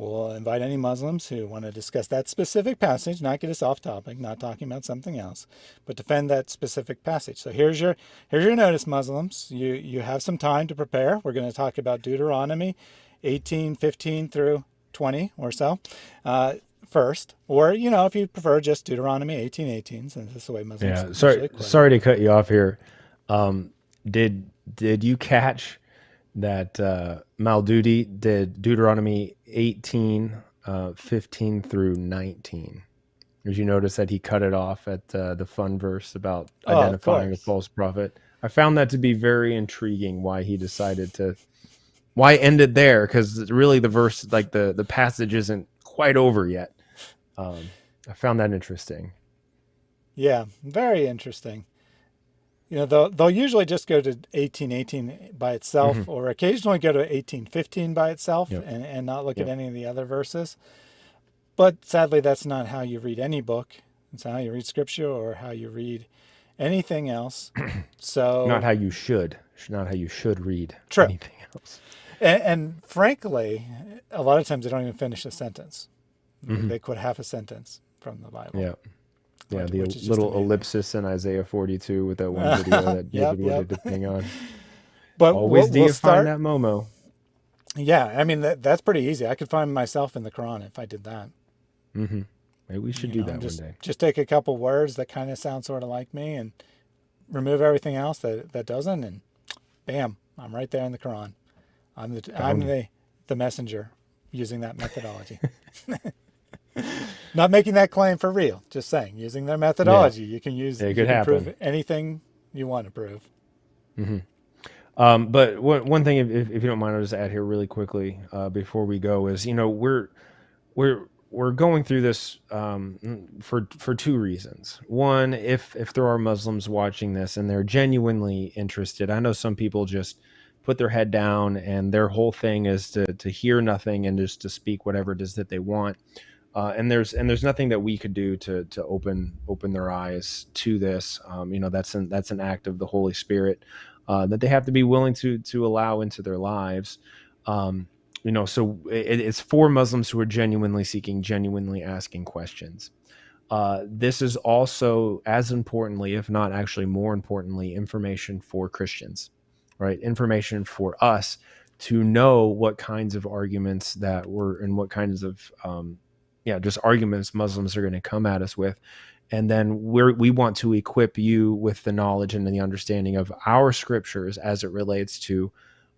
We'll invite any Muslims who want to discuss that specific passage, not get us off topic, not talking about something else, but defend that specific passage. So here's your here's your notice, Muslims. You you have some time to prepare. We're going to talk about Deuteronomy 18, 15 through 20 or so uh, first, or you know if you prefer just Deuteronomy 18, 18, since this is the way Muslims. Yeah, sorry, sorry to cut you off here. Um, did did you catch that uh, Maududi did Deuteronomy 18, uh, 15 through 19. Did you notice that he cut it off at uh, the fun verse about oh, identifying a false prophet? I found that to be very intriguing why he decided to why end it there because really the verse like the the passage isn't quite over yet. Um, I found that interesting. Yeah, very interesting you know, they'll, they'll usually just go to 1818 by itself mm -hmm. or occasionally go to 1815 by itself yep. and, and not look yep. at any of the other verses. But sadly, that's not how you read any book. It's how you read scripture or how you read anything else. So not how you should, not how you should read true. anything else. And, and frankly, a lot of times they don't even finish a sentence. hmm They quote half a sentence from the Bible, Yeah. Yeah, the little ellipsis in Isaiah 42 with that one video that David yep. wanted to ping on. But Always we'll, do we'll find start. that Momo. Yeah, I mean that that's pretty easy. I could find myself in the Quran if I did that. Mm -hmm. Maybe we should You do know, that one just day. just take a couple words that kind of sound sort of like me and remove everything else that that doesn't, and bam, I'm right there in the Quran. I'm the I'm Found you. the the messenger using that methodology. Not making that claim for real, just saying using their Yeah, methodology. You can use it you could can prove anything you want to prove. hmm Um, but one one thing, if, if you don't mind, I'll just add here really quickly uh, before we go is, you know, we're we're we're going through this um, mm, for for two reasons. One, if if there are Muslims watching this and they're genuinely interested, I know some people just put their head down and their whole thing is to to hear nothing and just to speak whatever it is that they want. Uh, and there's and there's nothing that we could do to to open open their eyes to this. Um, you know, that's an that's an act of the Holy Spirit uh, that they have to be willing to to allow into their lives. Um, you know, so it, it's for Muslims who are genuinely seeking, genuinely asking questions. Uh, this is also as importantly, if not actually more importantly, information for Christians, right? Information for us to know what kinds of arguments that were and what kinds of um, yeah, just arguments Muslims are going to come at us with. And then we're, we want to equip you with the knowledge and the understanding of our scriptures as it relates to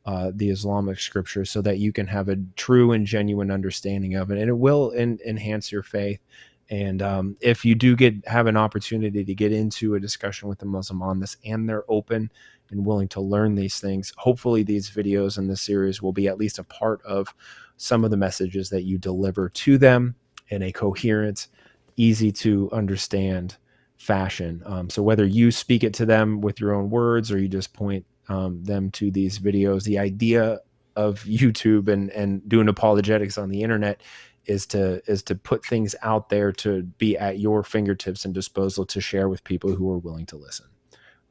uh, the Islamic scriptures so that you can have a true and genuine understanding of it. And it will en- enhance your faith. And um, if you do get have an opportunity to get into a discussion with a Muslim on this and they're open and willing to learn these things, hopefully these videos in this series will be at least a part of some of the messages that you deliver to them in a coherent, easy to understand fashion. Um, so whether you speak it to them with your own words or you just point um, them to these videos, the idea of YouTube and and doing apologetics on the internet is to is to put things out there to be at your fingertips and disposal to share with people who are willing to listen.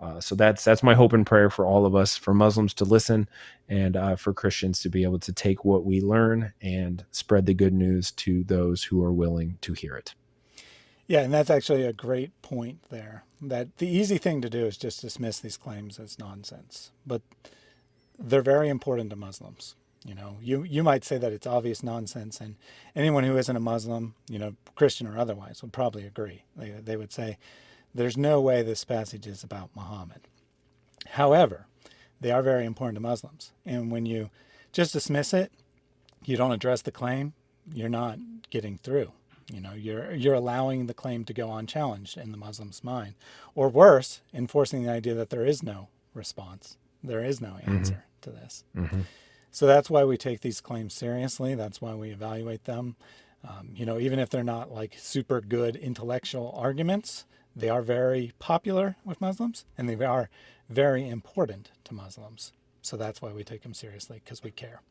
Uh, so that's that's my hope and prayer for all of us, for Muslims to listen, and uh, for Christians to be able to take what we learn and spread the good news to those who are willing to hear it. Yeah, and that's actually a great point there. That the easy thing to do is just dismiss these claims as nonsense, but they're very important to Muslims. You know, you you might say that it's obvious nonsense, and anyone who isn't a Muslim, you know, Christian or otherwise, would probably agree. They they would say, "There's no way this passage is about Muhammad." However, they are very important to Muslims, and when you just dismiss it, you don't address the claim, you're not getting through. You know, you're you're allowing the claim to go unchallenged in the Muslim's mind, or worse, enforcing the idea that there is no response, there is no hmm answer to this. hmm So that's why we take these claims seriously. That's why we evaluate them. Um, you know, even if they're not like super good intellectual arguments, they are very popular with Muslims and they are very important to Muslims. So that's why we take them seriously because we care.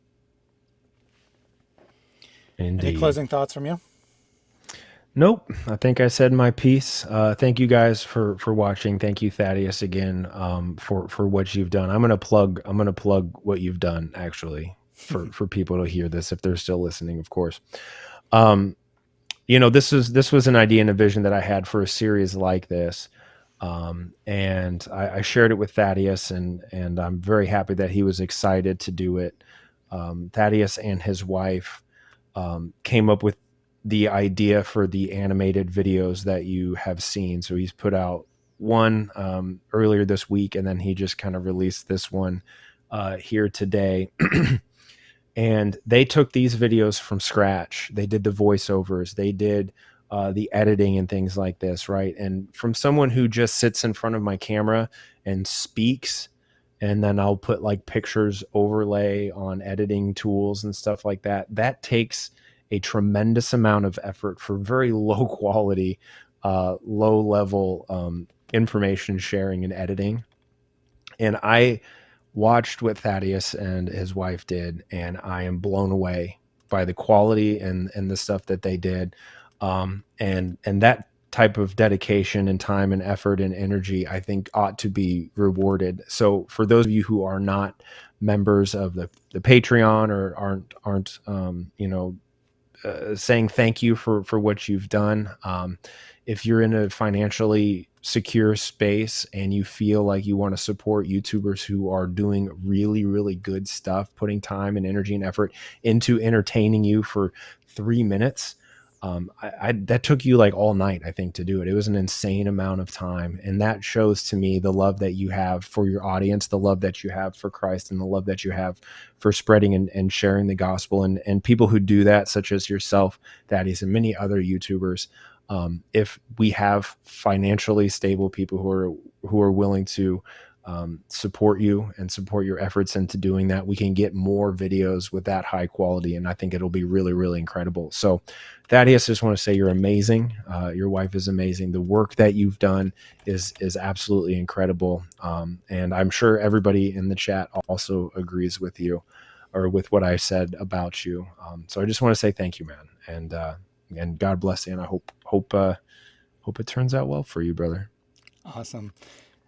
Any Indeed. closing thoughts from you? Nope. I think I said my piece. Uh, thank you guys for for watching. Thank you, Thaddeus, again um, for for what you've done. I'm gonna plug. I'm gonna plug what you've done actually for for people to hear this if they're still listening, of course. Um, you know, this is this was an idea and a vision that I had for a series like this, um, and I, I shared it with Thaddeus, and and I'm very happy that he was excited to do it. Um, Thaddeus and his wife um, came up with the idea for the animated videos that you have seen. So he's put out one um, earlier this week, and then he just kind of released this one uh, here today. and they took these videos from scratch. They did the voiceovers, they did uh, the editing and things like this, right? And from someone who just sits in front of my camera and speaks, and then I'll put like pictures overlay on editing tools and stuff like that. That takes a tremendous amount of effort for very low quality, uh, low level um, information sharing and editing. And I watched what Thaddeus and his wife did, and I am blown away by the quality and and the stuff that they did, um, and and that type of dedication and time and effort and energy, I think, ought to be rewarded. So for those of you who are not members of the the Patreon or aren't aren't um, you know uh, saying thank you for for what you've done. Um, if you're in a financially secure space and you feel like you want to support YouTubers who are doing really really good stuff, putting time and energy and effort into entertaining you for three minutes, um, I, I, that took you like all night, I think, to do it. It was an insane amount of time, and that shows to me the love that you have for your audience, the love that you have for Christ, and the love that you have for spreading and, and sharing the gospel. And and people who do that, such as yourself, Thaddeus, and many other YouTubers. Um, if we have financially stable people who are who are willing to um, support you and support your efforts into doing that, we can get more videos with that high quality. And I think it'll be really, really incredible. So, Thaddeus, just want to say you're amazing. Uh, your wife is amazing. The work that you've done is is absolutely incredible. Um, and I'm sure everybody in the chat also agrees with you or with what I said about you. Um, so I just want to say thank you, man. And uh, and God bless. And I hope hope uh, hope it turns out well for you, brother. Awesome.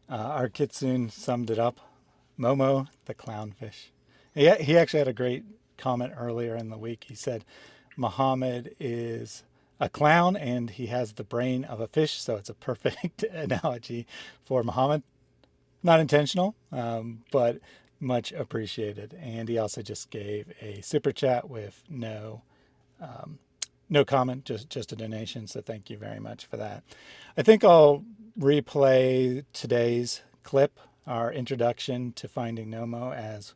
Uh, our kitsune summed it up. Momo, the clownfish. He, he actually had a great comment earlier in the week. He said, Muhammad is a clown and he has the brain of a fish. So it's a perfect analogy for Muhammad. Not intentional, um, but much appreciated. And he also just gave a super chat with no um, no comment, just just a donation. So thank you very much for that. I think I'll replay today's clip, our introduction to Finding Nomo, as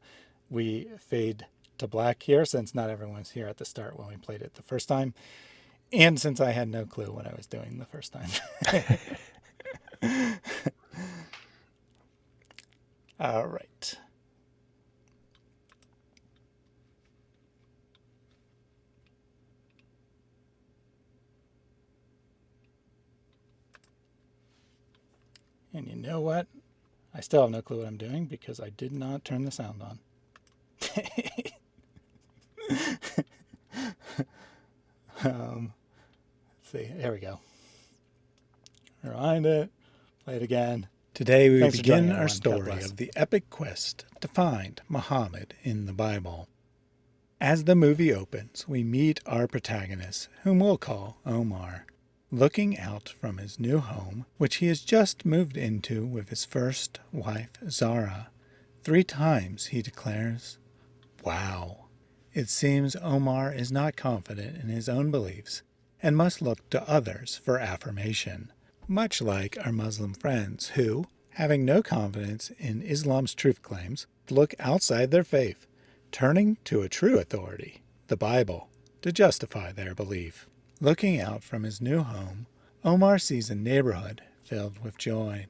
we fade to black here, since not everyone's here at the start when we played it the first time, and since I had no clue what I was doing the first time. All right. And you know what? I still have no clue what I'm doing because I did not turn the sound on. um, let's see. There we go. Rewind it. Play it again. Today we Thanks begin our story of the epic quest to find Muhammad in the Bible. As the movie opens, we meet our protagonist, whom we'll call Omar looking out from his new home, which he has just moved into with his first wife, Zara. Three times he declares, Wow. It seems Omar is not confident in his own beliefs and must look to others for affirmation, much like our Muslim friends who, having no confidence in Islam's truth claims, look outside their faith, turning to a true authority, the Bible, to justify their belief. Looking out from his new home, Omar sees a neighborhood filled with joy.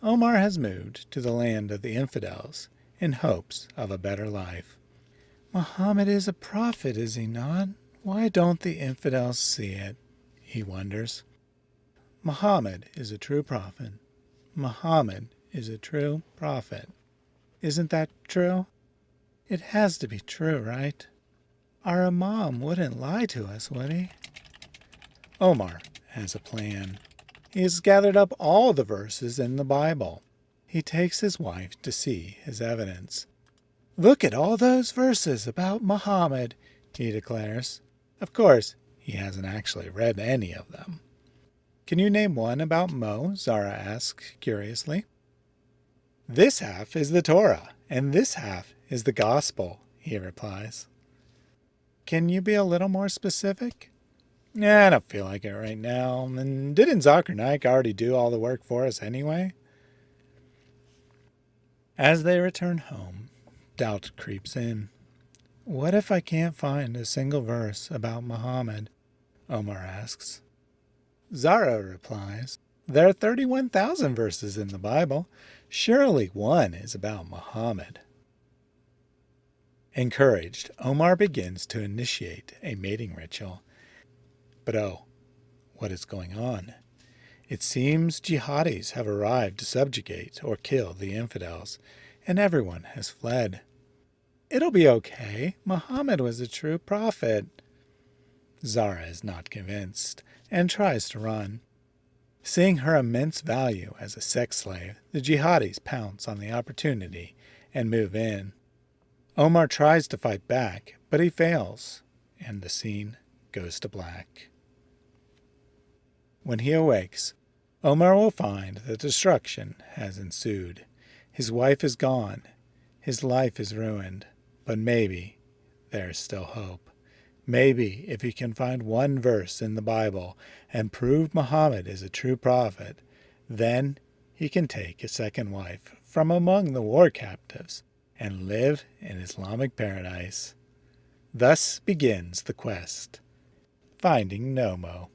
Omar has moved to the land of the infidels in hopes of a better life. Muhammad is a prophet, is he not? Why don't the infidels see it? He wonders. Muhammad is a true prophet. Muhammad is a true prophet. Isn't that true? It has to be true, right? Our Imam wouldn't lie to us, would he? Omar has a plan. He has gathered up all the verses in the Bible. He takes his wife to see his evidence. Look at all those verses about Muhammad, he declares. Of course, he hasn't actually read any of them. Can you name one about Mo? Zara asks curiously. This half is the Torah, and this half is the Gospel, he replies. Can you be a little more specific? Yeah, I don't feel like it right now. And didn't Zakir Naik already do all the work for us anyway? As they return home, doubt creeps in. What if I can't find a single verse about Muhammad? Omar asks. Zara replies, There are 31,000 verses in the Bible. Surely one is about Muhammad. Encouraged, Omar begins to initiate a mating ritual but oh, what is going on? It seems jihadis have arrived to subjugate or kill the infidels, and everyone has fled. It'll be okay. Muhammad was a true prophet. Zara is not convinced and tries to run. Seeing her immense value as a sex slave, the jihadis pounce on the opportunity and move in. Omar tries to fight back, but he fails, and the scene goes to black. When he awakes, Omar will find that destruction has ensued. His wife is gone, his life is ruined, but maybe there is still hope. Maybe if he can find one verse in the Bible and prove Muhammad is a true prophet, then he can take a second wife from among the war captives and live in Islamic paradise. Thus begins the quest, finding Nomo.